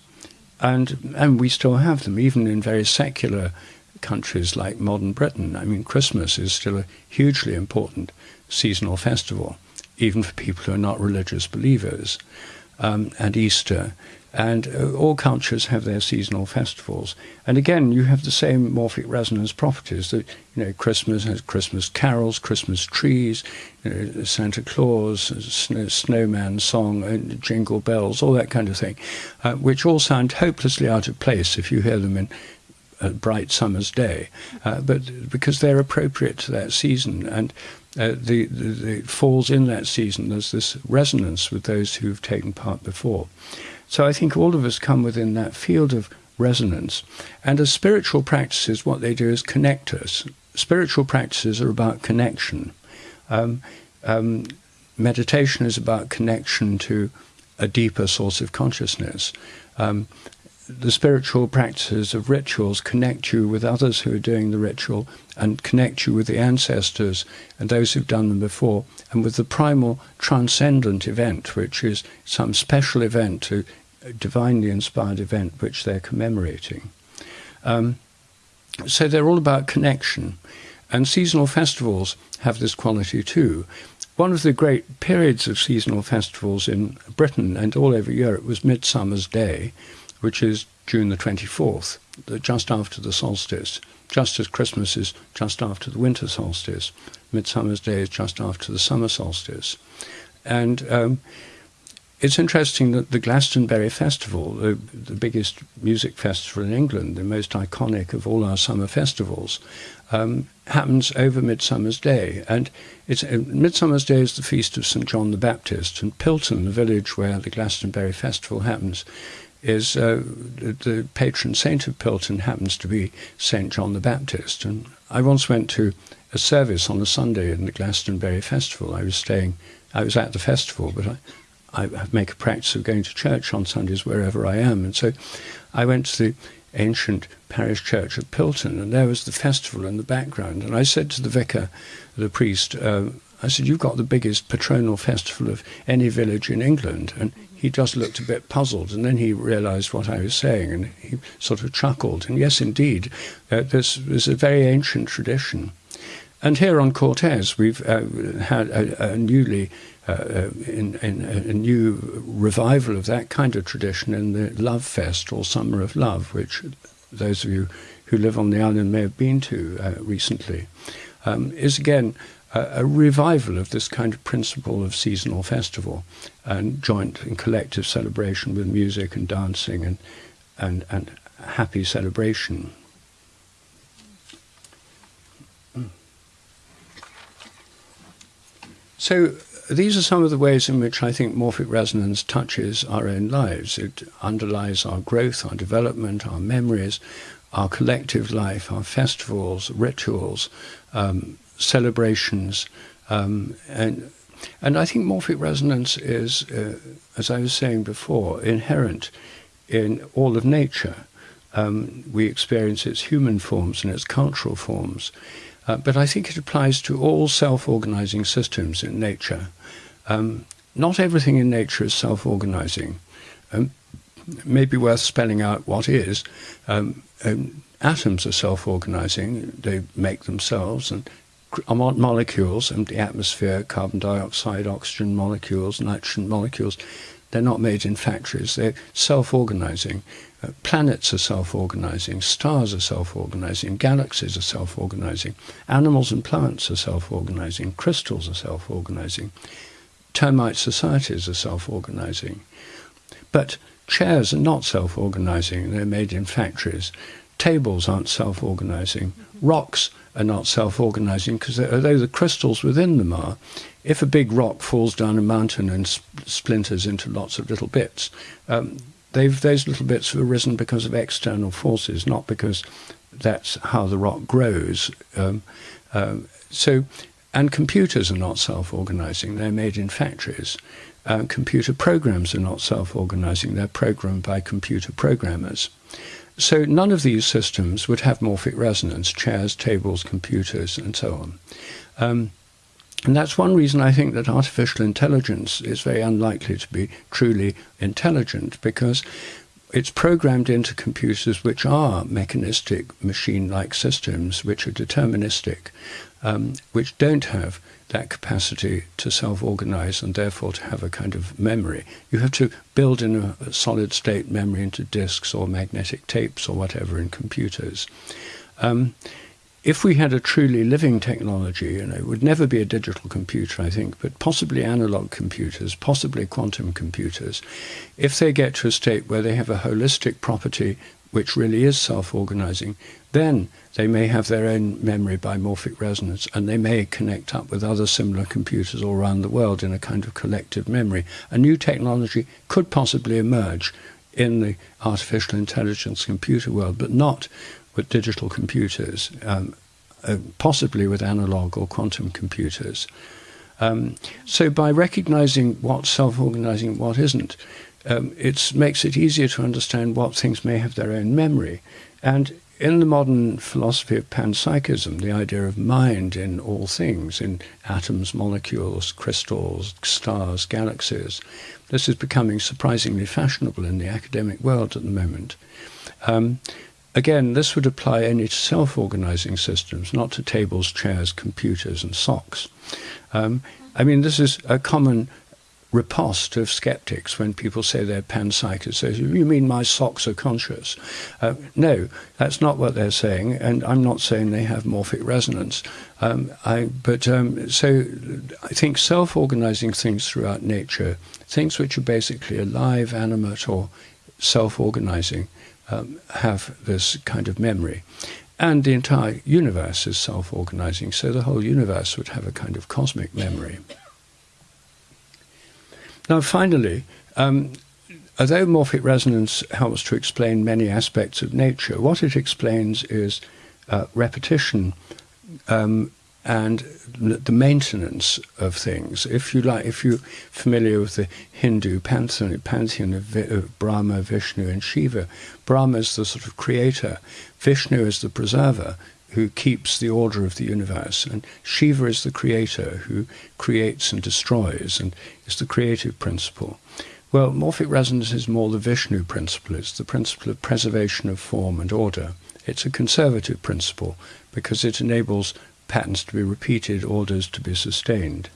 and and we still have them even in very secular countries like modern Britain. I mean, Christmas is still a hugely important seasonal festival, even for people who are not religious believers, um, and Easter. And uh, all cultures have their seasonal festivals. And again, you have the same morphic resonance properties that, you know, Christmas has Christmas carols, Christmas trees, you know, Santa Claus, snow, snowman song, and jingle bells, all that kind of thing, uh, which all sound hopelessly out of place if you hear them in a bright summer's day, uh, but because they're appropriate to that season. And uh, the, the, the, falls in that season, there's this resonance with those who've taken part before. So I think all of us come within that field of resonance. And as spiritual practices, what they do is connect us. Spiritual practices are about connection. Um, um, meditation is about connection to a deeper source of consciousness. Um, the spiritual practices of rituals connect you with others who are doing the ritual and connect you with the ancestors and those who've done them before, and with the primal transcendent event, which is some special event a divinely inspired event which they're commemorating. Um, so they're all about connection. And seasonal festivals have this quality too. One of the great periods of seasonal festivals in Britain and all over Europe was Midsummer's Day, which is June the 24th, just after the solstice, just as Christmas is just after the winter solstice. Midsummer's Day is just after the summer solstice. And um, it's interesting that the Glastonbury Festival, the, the, biggest music festival in England, the most iconic of all our summer festivals, um, happens over Midsummer's Day. And it's, uh, Midsummer's Day is the feast of St. John the Baptist. And Pilton, the village where the Glastonbury Festival happens, is uh, the, patron saint of Pilton happens to be St. John the Baptist. And I once went to a service on a Sunday in the Glastonbury Festival. I was staying, I was at the festival, but I, I make a practice of going to church on Sundays wherever I am. And so I went to the ancient parish church of Pilton, and there was the festival in the background. And I said to the vicar, the priest, uh, I said, You've got the biggest patronal festival of any village in England. And he just looked a bit puzzled, and then he realized what I was saying, and he sort of chuckled. And yes, indeed, uh, this is a very ancient tradition. And here on Cortes, we've uh, had a, a newly uh, uh, in, in, a new revival of that kind of tradition in the Love Fest or Summer of Love, which those of you who live on the island may have been to uh, recently, um, is again a, a, revival of this kind of principle of seasonal festival and joint and collective celebration with music and dancing and, and, and happy celebration. So these are some of the ways in which I think morphic resonance touches our own lives. It underlies our growth, our development, our memories, our collective life, our festivals, rituals, um, celebrations, um, and and I think morphic resonance is, uh, as I was saying before, inherent in all of nature. Um, we experience its human forms and its cultural forms. Uh, but I think it applies to all self organizing systems in nature. Um, not everything in nature is self organizing. Um, it may be worth spelling out what is. Um, um atoms are self organizing, they make themselves, and molecules and the atmosphere, carbon dioxide, oxygen molecules, nitrogen molecules, they're not made in factories, they're self organizing. Uh, planets are self-organizing, stars are self-organizing, galaxies are self-organizing, animals and plants are self-organizing, crystals are self-organizing, termite societies are self-organizing. But chairs are not self-organizing, they're made in factories. Tables aren't self-organizing. Rocks are not self-organizing because although the crystals within them are, if a big rock falls down a mountain and sp- splinters into lots of little bits, um, They've, those little bits have arisen because of external forces, not because that's how the rock grows. Um, um, so, and computers are not self-organizing; they're made in factories. Uh, computer programs are not self-organizing; they're programmed by computer programmers. So none of these systems would have morphic resonance: chairs, tables, computers, and so on. Um, and that's one reason I think that artificial intelligence is very unlikely to be truly intelligent because it's programmed into computers which are mechanistic, machine like systems, which are deterministic, um, which don't have that capacity to self organize and therefore to have a kind of memory. You have to build in a, solid state memory into disks or magnetic tapes or whatever in computers. Um, if we had a truly living technology, you know, it would never be a digital computer, I think, but possibly analog computers, possibly quantum computers, if they get to a state where they have a holistic property which really is self-organizing, then they may have their own memory by morphic resonance and they may connect up with other similar computers all around the world in a kind of collective memory. A new technology could possibly emerge in the artificial intelligence computer world, but not with digital computers, um, uh, possibly with analog or quantum computers. Um, so by recognizing what's self-organizing, and what isn't, um, it makes it easier to understand what things may have their own memory. And in the modern philosophy of panpsychism, the idea of mind in all things, in atoms, molecules, crystals, stars, galaxies, this is becoming surprisingly fashionable in the academic world at the moment. Um, again, this would apply only to self organizing systems, not to tables, chairs, computers, and socks. Um, I mean, this is a common riposte of skeptics when people say they're panpsychists. Say, you mean my socks are conscious? Uh, no, that's not what they're saying, and I'm not saying they have morphic resonance. Um, I, but um, so I think self-organizing things throughout nature, things which are basically alive, animate, or self-organizing, um, have this kind of memory. And the entire universe is self organizing, so the whole universe would have a kind of cosmic memory. Now, finally, um, although morphic resonance helps to explain many aspects of nature, what it explains is uh, repetition um, and the maintenance of things. If you like, if you're familiar with the Hindu pantheon, pantheon of, of Brahma, Vishnu, and Shiva, Brahma is the sort of creator, Vishnu is the preserver, who keeps the order of the universe, and Shiva is the creator who creates and destroys and is the creative principle. Well, morphic resonance is more the Vishnu principle. It's the principle of preservation of form and order. It's a conservative principle because it enables patterns to be repeated, orders to be sustained.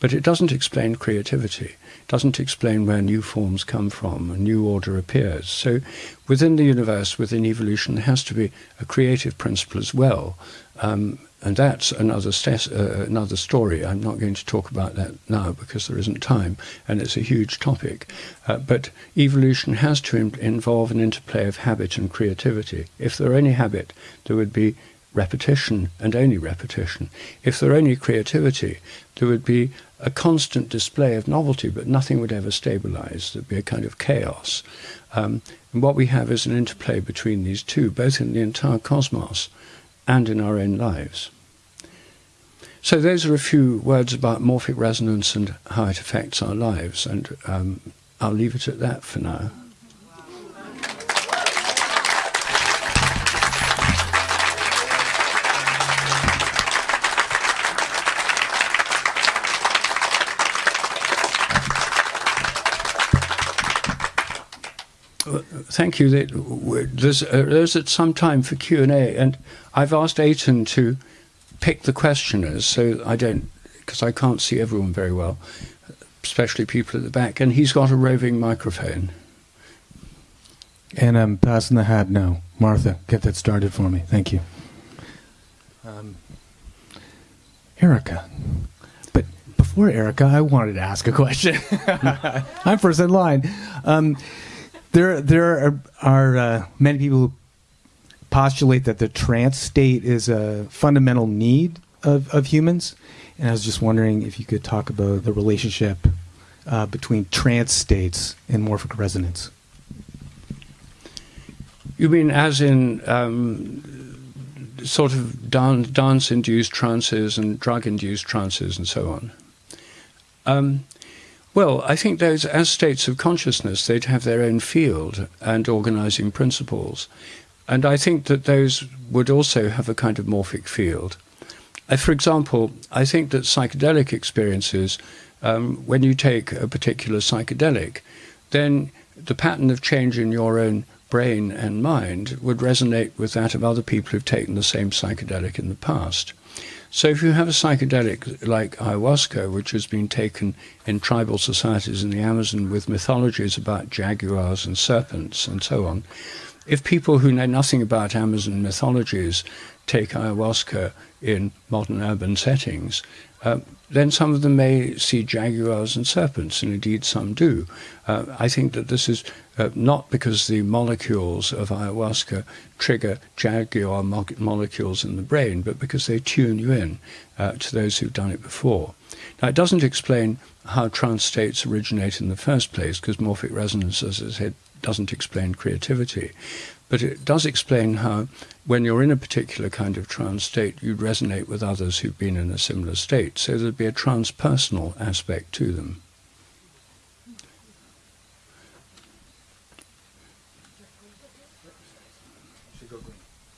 But it doesn't explain creativity, it doesn't explain where new forms come from, a new order appears. So within the universe, within evolution, there has to be a creative principle as well. Um, and that's another, uh, another story. I'm not going to talk about that now because there isn't time, and it's a huge topic. Uh, but evolution has to Im- involve an interplay of habit and creativity. If there were any habit, there would be repetition and only repetition. If there were only creativity, there would be a constant display of novelty, but nothing would ever stabilize. There'd be a kind of chaos. Um, and what we have is an interplay between these two, both in the entire cosmos and in our own lives. So those are a few words about morphic resonance and how it affects our lives, and um, I'll leave it at that for now. Thank you. There's, uh, there's some time for Q and A, and I've asked Aiton to pick the questioners, so I don't, because I can't see everyone very well, especially people at the back. And he's got a roving microphone. And I'm passing the hat now. Martha, get that started for me. Thank you. Um, Erica. But before Erica, I wanted to ask a question. I'm first in line. Um, there there are, are uh, many people who postulate that the trance state is a fundamental need of, of humans, and I was just wondering if you could talk about the relationship uh, between trance states and morphic resonance. You mean as in um, sort of dan- dance-induced trances and drug-induced trances and so on? Um, well, I think those, as states of consciousness, they'd have their own field and organizing principles. And I think that those would also have a kind of morphic field. I, for example, I think that psychedelic experiences, um, when you take a particular psychedelic, then the pattern of change in your own brain and mind would resonate with that of other people who've taken the same psychedelic in the past. So if you have a psychedelic like ayahuasca, which has been taken in tribal societies in the Amazon with mythologies about jaguars and serpents and so on, if people who know nothing about Amazon mythologies take ayahuasca in modern urban settings, uh, then some of them may see jaguars and serpents, and indeed some do. Uh, I think that this is uh, not because the molecules of ayahuasca trigger jaguar mo- molecules in the brain, but because they tune you in uh, to those who've done it before. Now, it doesn't explain how trance states originate in the first place, because morphic resonance, as I said, doesn't explain creativity. But it does explain how, when you're in a particular kind of trance state, you'd resonate with others who've been in a similar state. So there'd be a transpersonal aspect to them.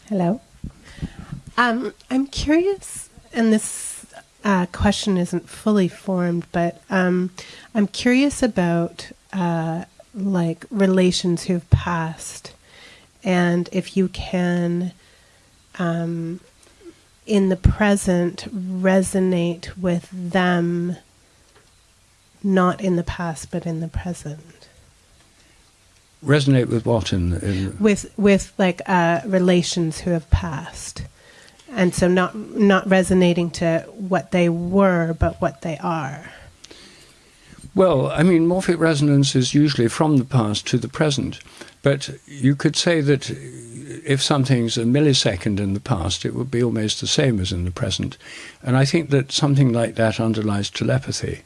Hello. Um, I'm curious, and this uh, question isn't fully formed, but um, I'm curious about uh, like relations who've passed, and if you can, um, in the present, resonate with them, not in the past, but in the present resonate with what in, in with with like uh, relations who have passed, and so not not resonating to what they were, but what they are. Well, I mean, morphic resonance is usually from the past to the present, but you could say that if something's a millisecond in the past, it would be almost the same as in the present. And I think that something like that underlies telepathy,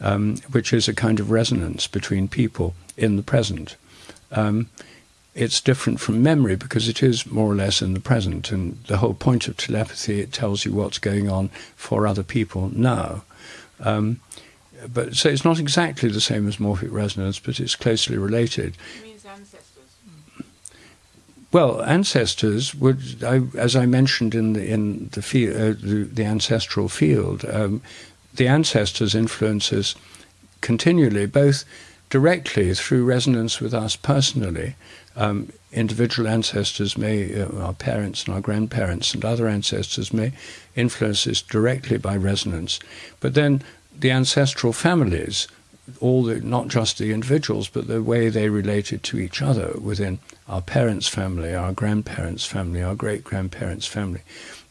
um, which is a kind of resonance between people in the present. Um, it's different from memory because it is more or less in the present. And the whole point of telepathy, it tells you what's going on for other people now. Um, but so it's not exactly the same as morphic resonance, but it's closely related. It means ancestors. Well, ancestors would, I, as I mentioned in the in the, field, uh, the, the, ancestral field, um, the ancestors influence us continually, both directly through resonance with us personally. Um, individual ancestors may, uh, our parents and our grandparents and other ancestors may influence us directly by resonance. But then the ancestral families, all the, not just the individuals, but the way they related to each other within our parents' family, our grandparents' family, our great grandparents' family,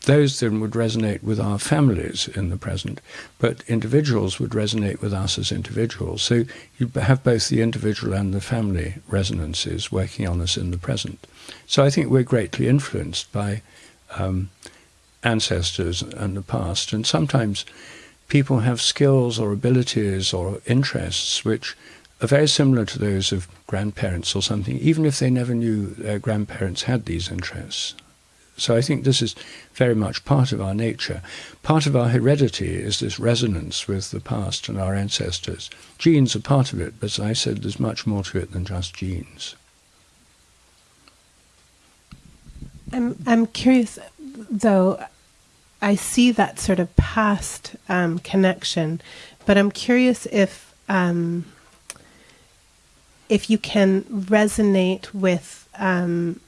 those then would resonate with our families in the present, but individuals would resonate with us as individuals. So you have both the individual and the family resonances working on us in the present. So I think we're greatly influenced by um, ancestors and the past, and sometimes people have skills or abilities or interests which are very similar to those of grandparents or something, even if they never knew their grandparents had these interests. So I think this is very much part of our nature. Part of our heredity is this resonance with the past and our ancestors. Genes are part of it, but as I said, there's much more to it than just genes. I'm I'm curious, though. I see that sort of past um, connection, but I'm curious if um, if you can resonate with um,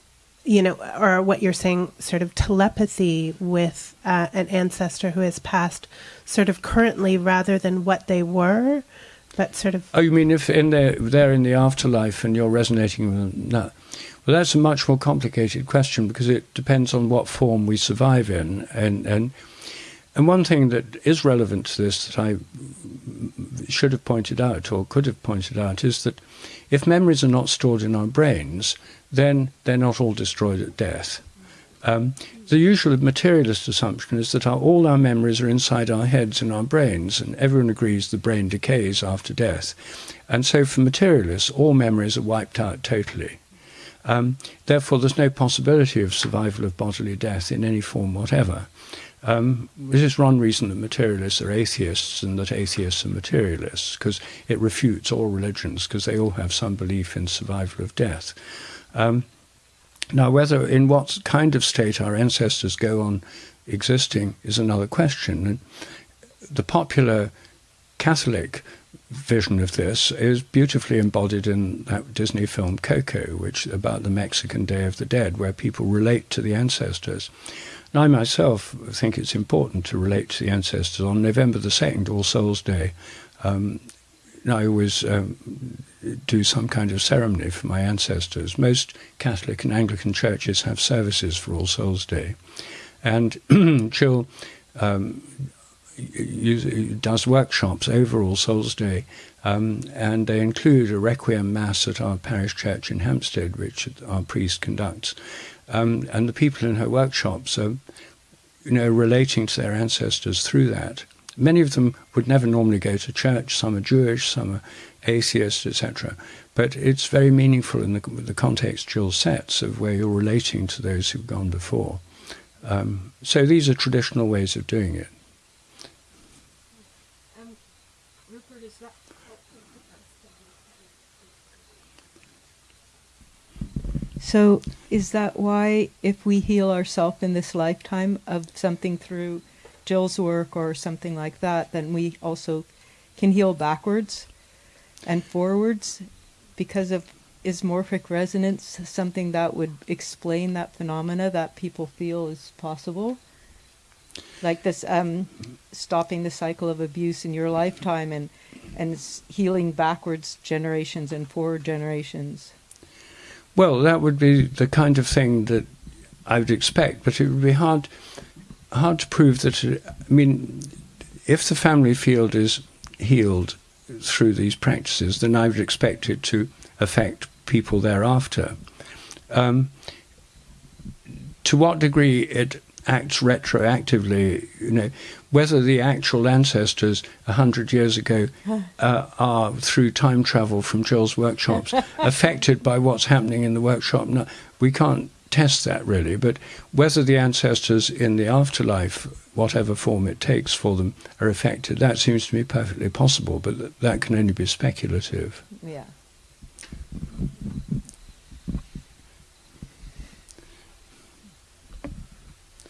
you know, or what you're saying, sort of telepathy with uh, an ancestor who has passed, sort of currently rather than what they were, but sort of. Oh, you mean if in there, they're in the afterlife and you're resonating with them? No. Well, that's a much more complicated question because it depends on what form we survive in, and and and one thing that is relevant to this that I should have pointed out or could have pointed out is that if memories are not stored in our brains, then they're not all destroyed at death. Um, the usual materialist assumption is that our, all our memories are inside our heads and our brains, and everyone agrees the brain decays after death. And so, for materialists, all memories are wiped out totally. Um, therefore, there's no possibility of survival of bodily death in any form whatever. Um, this is one reason that materialists are atheists and that atheists are materialists, because it refutes all religions, because they all have some belief in survival of death. Um, now, whether in what kind of state our ancestors go on existing is another question. The popular Catholic vision of this is beautifully embodied in that Disney film Coco, which about the Mexican Day of the Dead, where people relate to the ancestors. And I myself think it's important to relate to the ancestors. On November the 2nd, All Souls Day, um, I always um, do some kind of ceremony for my ancestors. Most Catholic and Anglican churches have services for All Souls Day. And Jill um, does workshops over All Souls Day, um, and they include a requiem mass at our parish church in Hampstead, which our priest conducts. Um, and the people in her workshops are, you know, relating to their ancestors through that. Many of them would never normally go to church. Some are Jewish, some are atheist, etc. But it's very meaningful in the, the context Jill sets of where you're relating to those who've gone before. Um, so these are traditional ways of doing it. Um, Rupert, is that so is that why if we heal ourselves in this lifetime of something through Jill's work or something like that, then we also can heal backwards and forwards? Because of isomorphic resonance something that would explain that phenomena that people feel is possible? Like this um, stopping the cycle of abuse in your lifetime and and healing backwards generations and forward generations Well, that would be the kind of thing that I would expect, but it would be hard hard to prove that. It, I mean, if the family field is healed through these practices, then I would expect it to affect people thereafter. Um, to what degree it acts retroactively, you know, whether the actual ancestors a hundred years ago uh, are through time travel from Jill's workshops affected by what's happening in the workshop. No, we can't test that really, but whether the ancestors in the afterlife, whatever form it takes for them, are affected, that seems to me perfectly possible, but that can only be speculative. yeah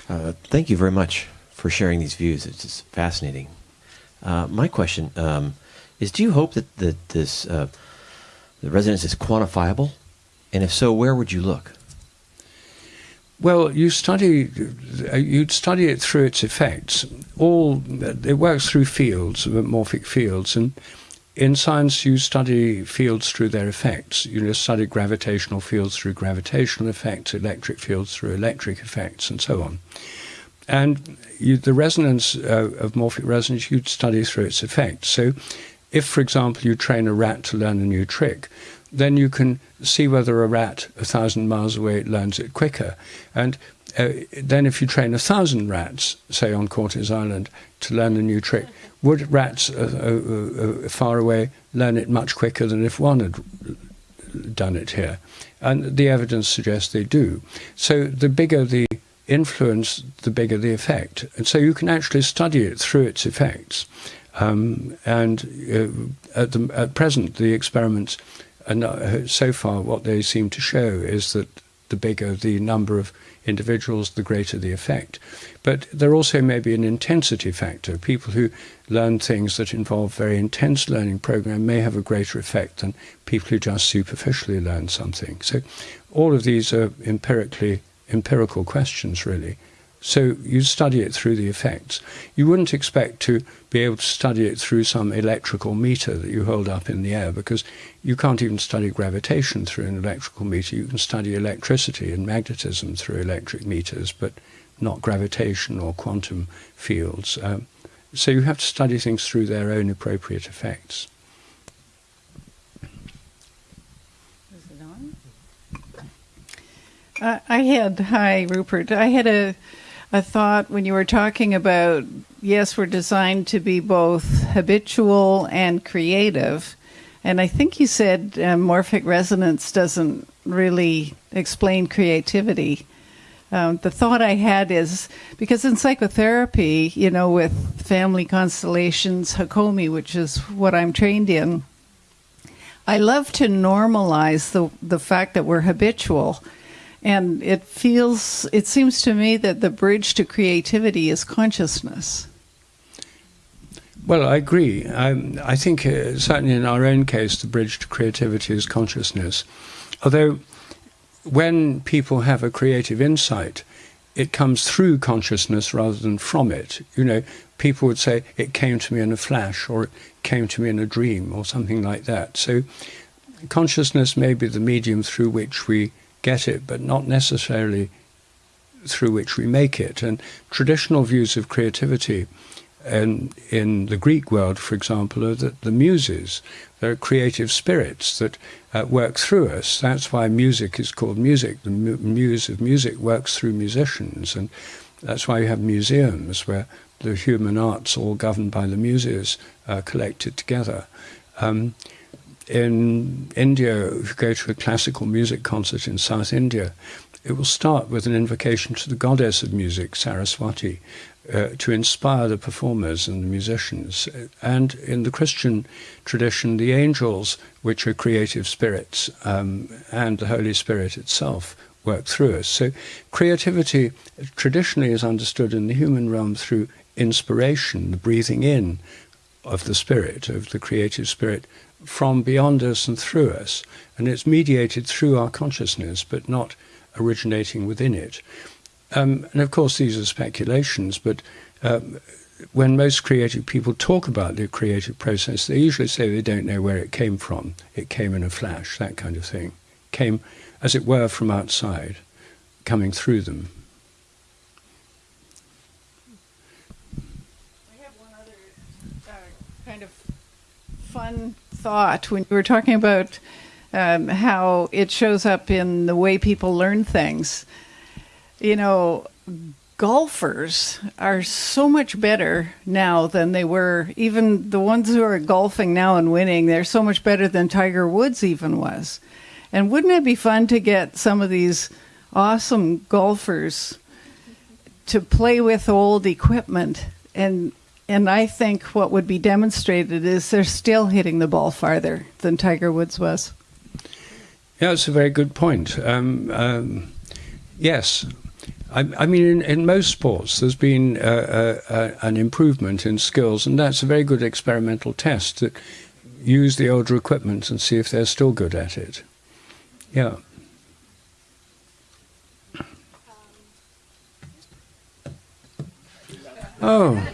Uh, thank you very much for sharing these views. It's just fascinating. Uh, my question um, is: Do you hope that, that this uh, the resonance is quantifiable? And if so, where would you look? Well, you study, uh, you'd study it through its effects. All it works through fields, morphic fields, and in science you study fields through their effects. You study gravitational fields through gravitational effects, electric fields through electric effects, and so on. And you, the resonance uh, of morphic resonance you'd study through its effects. So, if, for example, you train a rat to learn a new trick, then you can see whether a rat a thousand miles away learns it quicker. And uh, then, if you train a thousand rats, say on Cortes Island, to learn a new trick, would rats uh, uh, uh, far away learn it much quicker than if one had done it here? And the evidence suggests they do. So, the bigger the influence, the bigger the effect. And so, you can actually study it through its effects. Um, and uh, at, the, at present, the experiments, and so far, what they seem to show is that the bigger the number of individuals, the greater the effect. But there also may be an intensity factor. People who learn things that involve very intense learning program may have a greater effect than people who just superficially learn something. So all of these are empirically empirical questions, really. So you study it through the effects. You wouldn't expect to be able to study it through some electrical meter that you hold up in the air because you can't even study gravitation through an electrical meter. You can study electricity and magnetism through electric meters, but not gravitation or quantum fields. Um, so you have to study things through their own appropriate effects. Is it on? I had hi Rupert. I had a a thought when you were talking about yes, we're designed to be both habitual and creative, and I think you said uh, morphic resonance doesn't really explain creativity. Um, the thought I had is because in psychotherapy, you know, with family constellations, Hakomi, which is what I'm trained in, I love to normalize the the fact that we're habitual. And it feels, it seems to me that the bridge to creativity is consciousness. Well, I agree. Um, I think uh, certainly in our own case, the bridge to creativity is consciousness. Although, when people have a creative insight, it comes through consciousness rather than from it. You know, people would say it came to me in a flash, or it came to me in a dream, or something like that. So, consciousness may be the medium through which we get it, but not necessarily through which we make it. And traditional views of creativity in, in the Greek world, for example, are that the muses, they're creative spirits that uh, work through us. That's why music is called music. The mu- muse of music works through musicians. And that's why you have museums where the human arts, all governed by the muses, are collected together. Um, in India, if you go to a classical music concert in South India, it will start with an invocation to the goddess of music, Saraswati, uh, to inspire the performers and the musicians. And in the Christian tradition, the angels, which are creative spirits, um, and the Holy Spirit itself, work through us. So, creativity traditionally is understood in the human realm through inspiration, the breathing in of the spirit, of the creative spirit, from beyond us and through us. And it's mediated through our consciousness, but not originating within it. Um, and of course, these are speculations, but um, when most creative people talk about the creative process, they usually say they don't know where it came from. It came in a flash, that kind of thing. Came, as it were, from outside, coming through them. Have one other uh, kind of fun thought when you were talking about um, how it shows up in the way people learn things. You know, golfers are so much better now than they were. Even the ones who are golfing now and winning, they're so much better than Tiger Woods even was. And wouldn't it be fun to get some of these awesome golfers to play with old equipment and and I think what would be demonstrated is they're still hitting the ball farther than Tiger Woods was. Yeah, it's a very good point. Um, um, yes. I, I mean, in, in, most sports, there's been uh, uh, uh, an improvement in skills, and that's a very good experimental test to use the older equipment and see if they're still good at it. Yeah. Oh.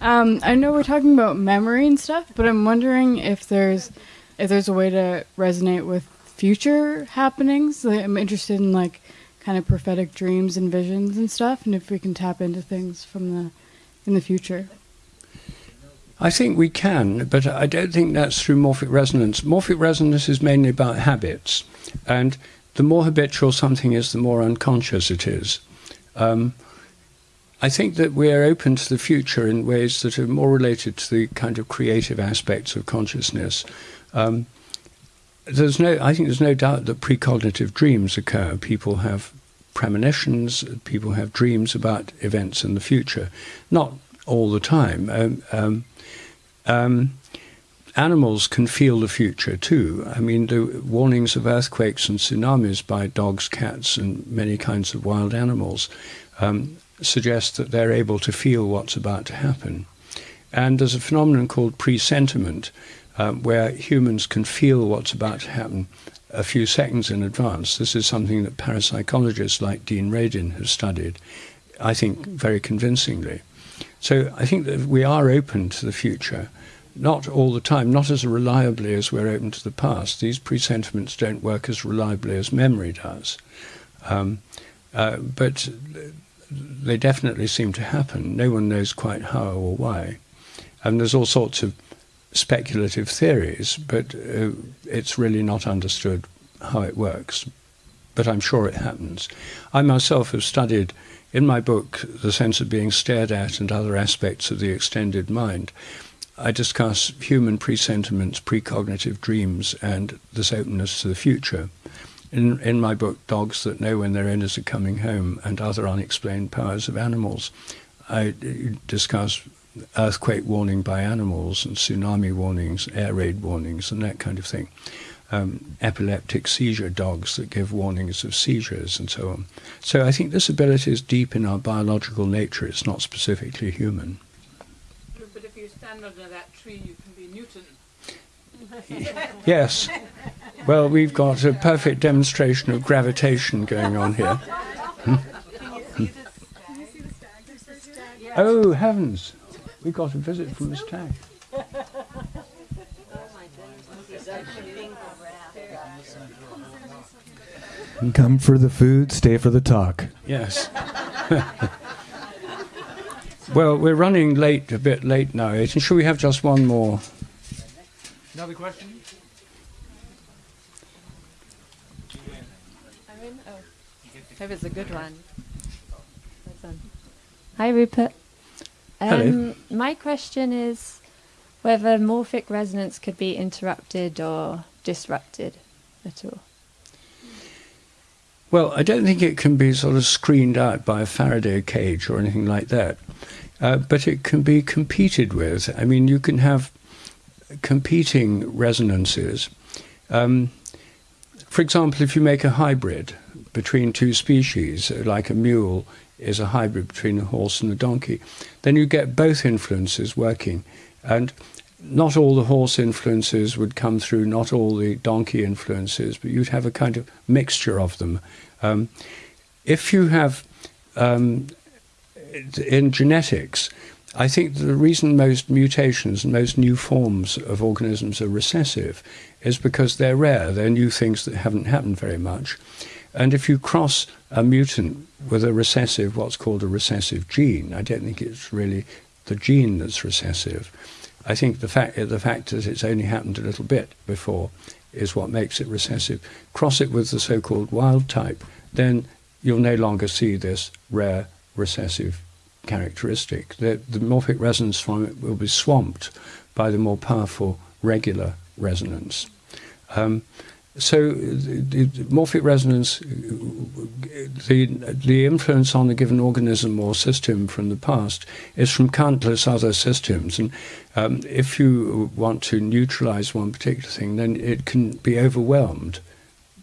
Um, I know we're talking about memory and stuff, but I'm wondering if there's if there's a way to resonate with future happenings. I'm interested in like kind of prophetic dreams and visions and stuff, and if we can tap into things from the in the future. I think we can, but I don't think that's through morphic resonance. Morphic resonance is mainly about habits, and the more habitual something is, the more unconscious it is. Um, I think that we are open to the future in ways that are more related to the kind of creative aspects of consciousness. Um, there's no, I think there's no doubt that precognitive dreams occur. People have premonitions, people have dreams about events in the future. Not all the time. Um, um, um animals can feel the future too. I mean, the warnings of earthquakes and tsunamis by dogs, cats, and many kinds of wild animals um, suggest that they're able to feel what's about to happen. And there's a phenomenon called presentiment, um, where humans can feel what's about to happen a few seconds in advance. This is something that parapsychologists like Dean Radin have studied, I think, very convincingly. So I think that we are open to the future, not all the time, not as reliably as we're open to the past. These presentiments don't work as reliably as memory does. Um, uh, but they definitely seem to happen. No one knows quite how or why. And there's all sorts of speculative theories, but uh, it's really not understood how it works. But I'm sure it happens. I myself have studied in my book The Sense of Being Stared At and Other Aspects of the Extended Mind. I discuss human presentiments, precognitive dreams, and this openness to the future in, in my book, Dogs That Know When Their Owners Are Coming Home and Other Unexplained Powers of Animals, I discuss earthquake warning by animals and tsunami warnings, air raid warnings, and that kind of thing. Um, epileptic seizure dogs that give warnings of seizures and so on. So I think this ability is deep in our biological nature. It's not specifically human. But if you stand under that tree, you can be Newton. yes. Well, we've got a perfect demonstration of gravitation going on here. Hmm? Oh, heavens. We got a visit from the stag. Come for the food, stay for the talk. Yes. well, we're running late, a bit late now. And should we have just one more? Another question? Hope it's a good one. Hi, Rupert. Um, Hello. My question is whether morphic resonance could be interrupted or disrupted at all. Well, I don't think it can be sort of screened out by a Faraday cage or anything like that, uh, but it can be competed with. I mean, you can have competing resonances. Um, for example, if you make a hybrid, between two species, like a mule is a hybrid between a horse and a donkey, then you get both influences working. And not all the horse influences would come through, not all the donkey influences, but you'd have a kind of mixture of them. Um, if you have um, in genetics, I think the reason most mutations and most new forms of organisms are recessive is because they're rare. They're new things that haven't happened very much. And if you cross a mutant with a recessive, what's called a recessive gene, I don't think it's really the gene that's recessive. I think the fact the fact that it's only happened a little bit before is what makes it recessive. Cross it with the so-called wild type, then you'll no longer see this rare recessive characteristic. The, the morphic resonance from it will be swamped by the more powerful regular resonance. Um, so the, the, morphic resonance, the the influence on a given organism or system from the past is from countless other systems, and um, if you want to neutralize one particular thing, then it can be overwhelmed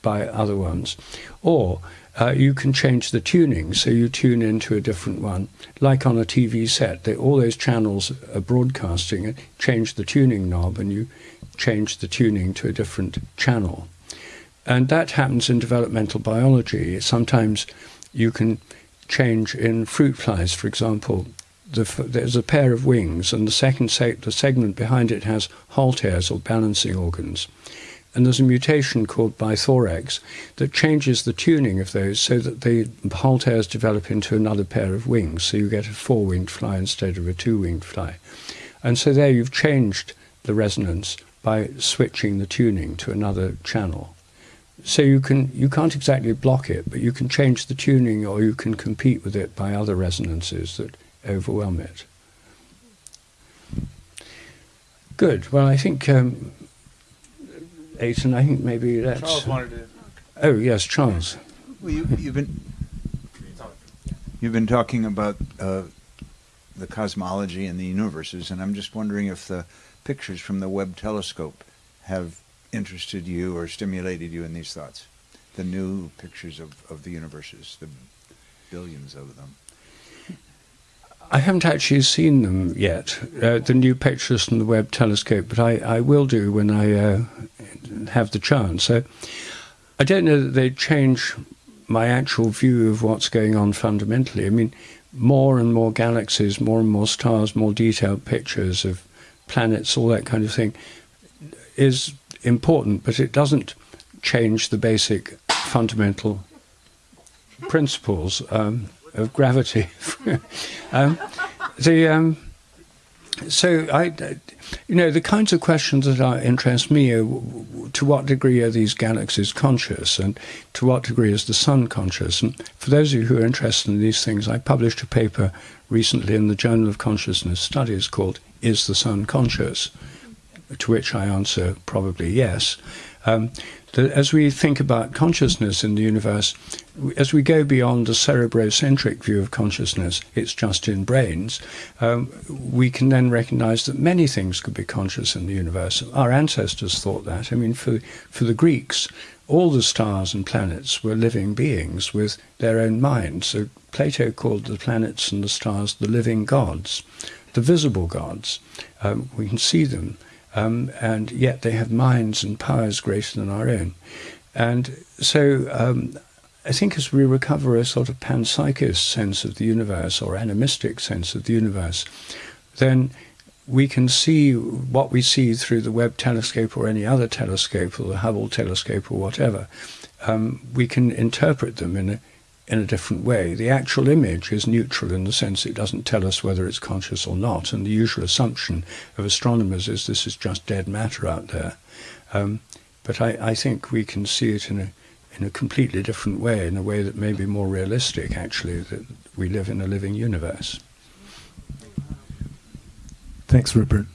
by other ones, or uh, you can change the tuning, so you tune into a different one. Like on a TV set, they, all those channels are broadcasting, change the tuning knob, and you change the tuning to a different channel. And that happens in developmental biology. Sometimes you can change in fruit flies, for example. The, there's a pair of wings, and the second se- the segment behind it has halteres or balancing organs and there's a mutation called bithorax that changes the tuning of those so that the halteres develop into another pair of wings, so you get a four-winged fly instead of a two-winged fly. And so there you've changed the resonance by switching the tuning to another channel. So you can you can't exactly block it, but you can change the tuning or you can compete with it by other resonances that overwhelm it. Good. Well, I think um, Aiton, I think maybe that's. Charles wanted to. Oh yes, Charles. Well, you, have been you've been talking about uh, the cosmology and the universes, and I'm just wondering if the pictures from the Webb telescope have interested you or stimulated you in these thoughts. The new pictures of, of the universes, the billions of them. I haven't actually seen them yet, uh, the new pictures from the Webb telescope, but I, I will do when I uh, have the chance. So I don't know that they change my actual view of what's going on fundamentally. I mean, more and more galaxies, more and more stars, more detailed pictures of planets, all that kind of thing is important, but it doesn't change the basic fundamental principles um, of gravity. um, the um, so I, you know, the kinds of questions that are, interest me are to what degree are these galaxies conscious, and to what degree is the sun conscious? And for those of you who are interested in these things, I published a paper recently in the Journal of Consciousness Studies called "Is the Sun Conscious?" To which I answer probably yes. Um, that as we think about consciousness in the universe, as we go beyond the cerebrocentric view of consciousness, it's just in brains, um, we can then recognize that many things could be conscious in the universe. Our ancestors thought that. I mean, for, for the Greeks, all the stars and planets were living beings with their own minds. So Plato called the planets and the stars the living gods, the visible gods. Um, we can see them um, and yet they have minds and powers greater than our own. And so um, I think as we recover a sort of panpsychist sense of the universe or animistic sense of the universe, then we can see what we see through the Webb telescope or any other telescope or the Hubble telescope or whatever. Um, we can interpret them in a in a different way. The actual image is neutral in the sense it doesn't tell us whether it's conscious or not, and the usual assumption of astronomers is this is just dead matter out there. Um, but I, I, think we can see it in a in a completely different way, in a way that may be more realistic, actually, that we live in a living universe. Thanks, Rupert.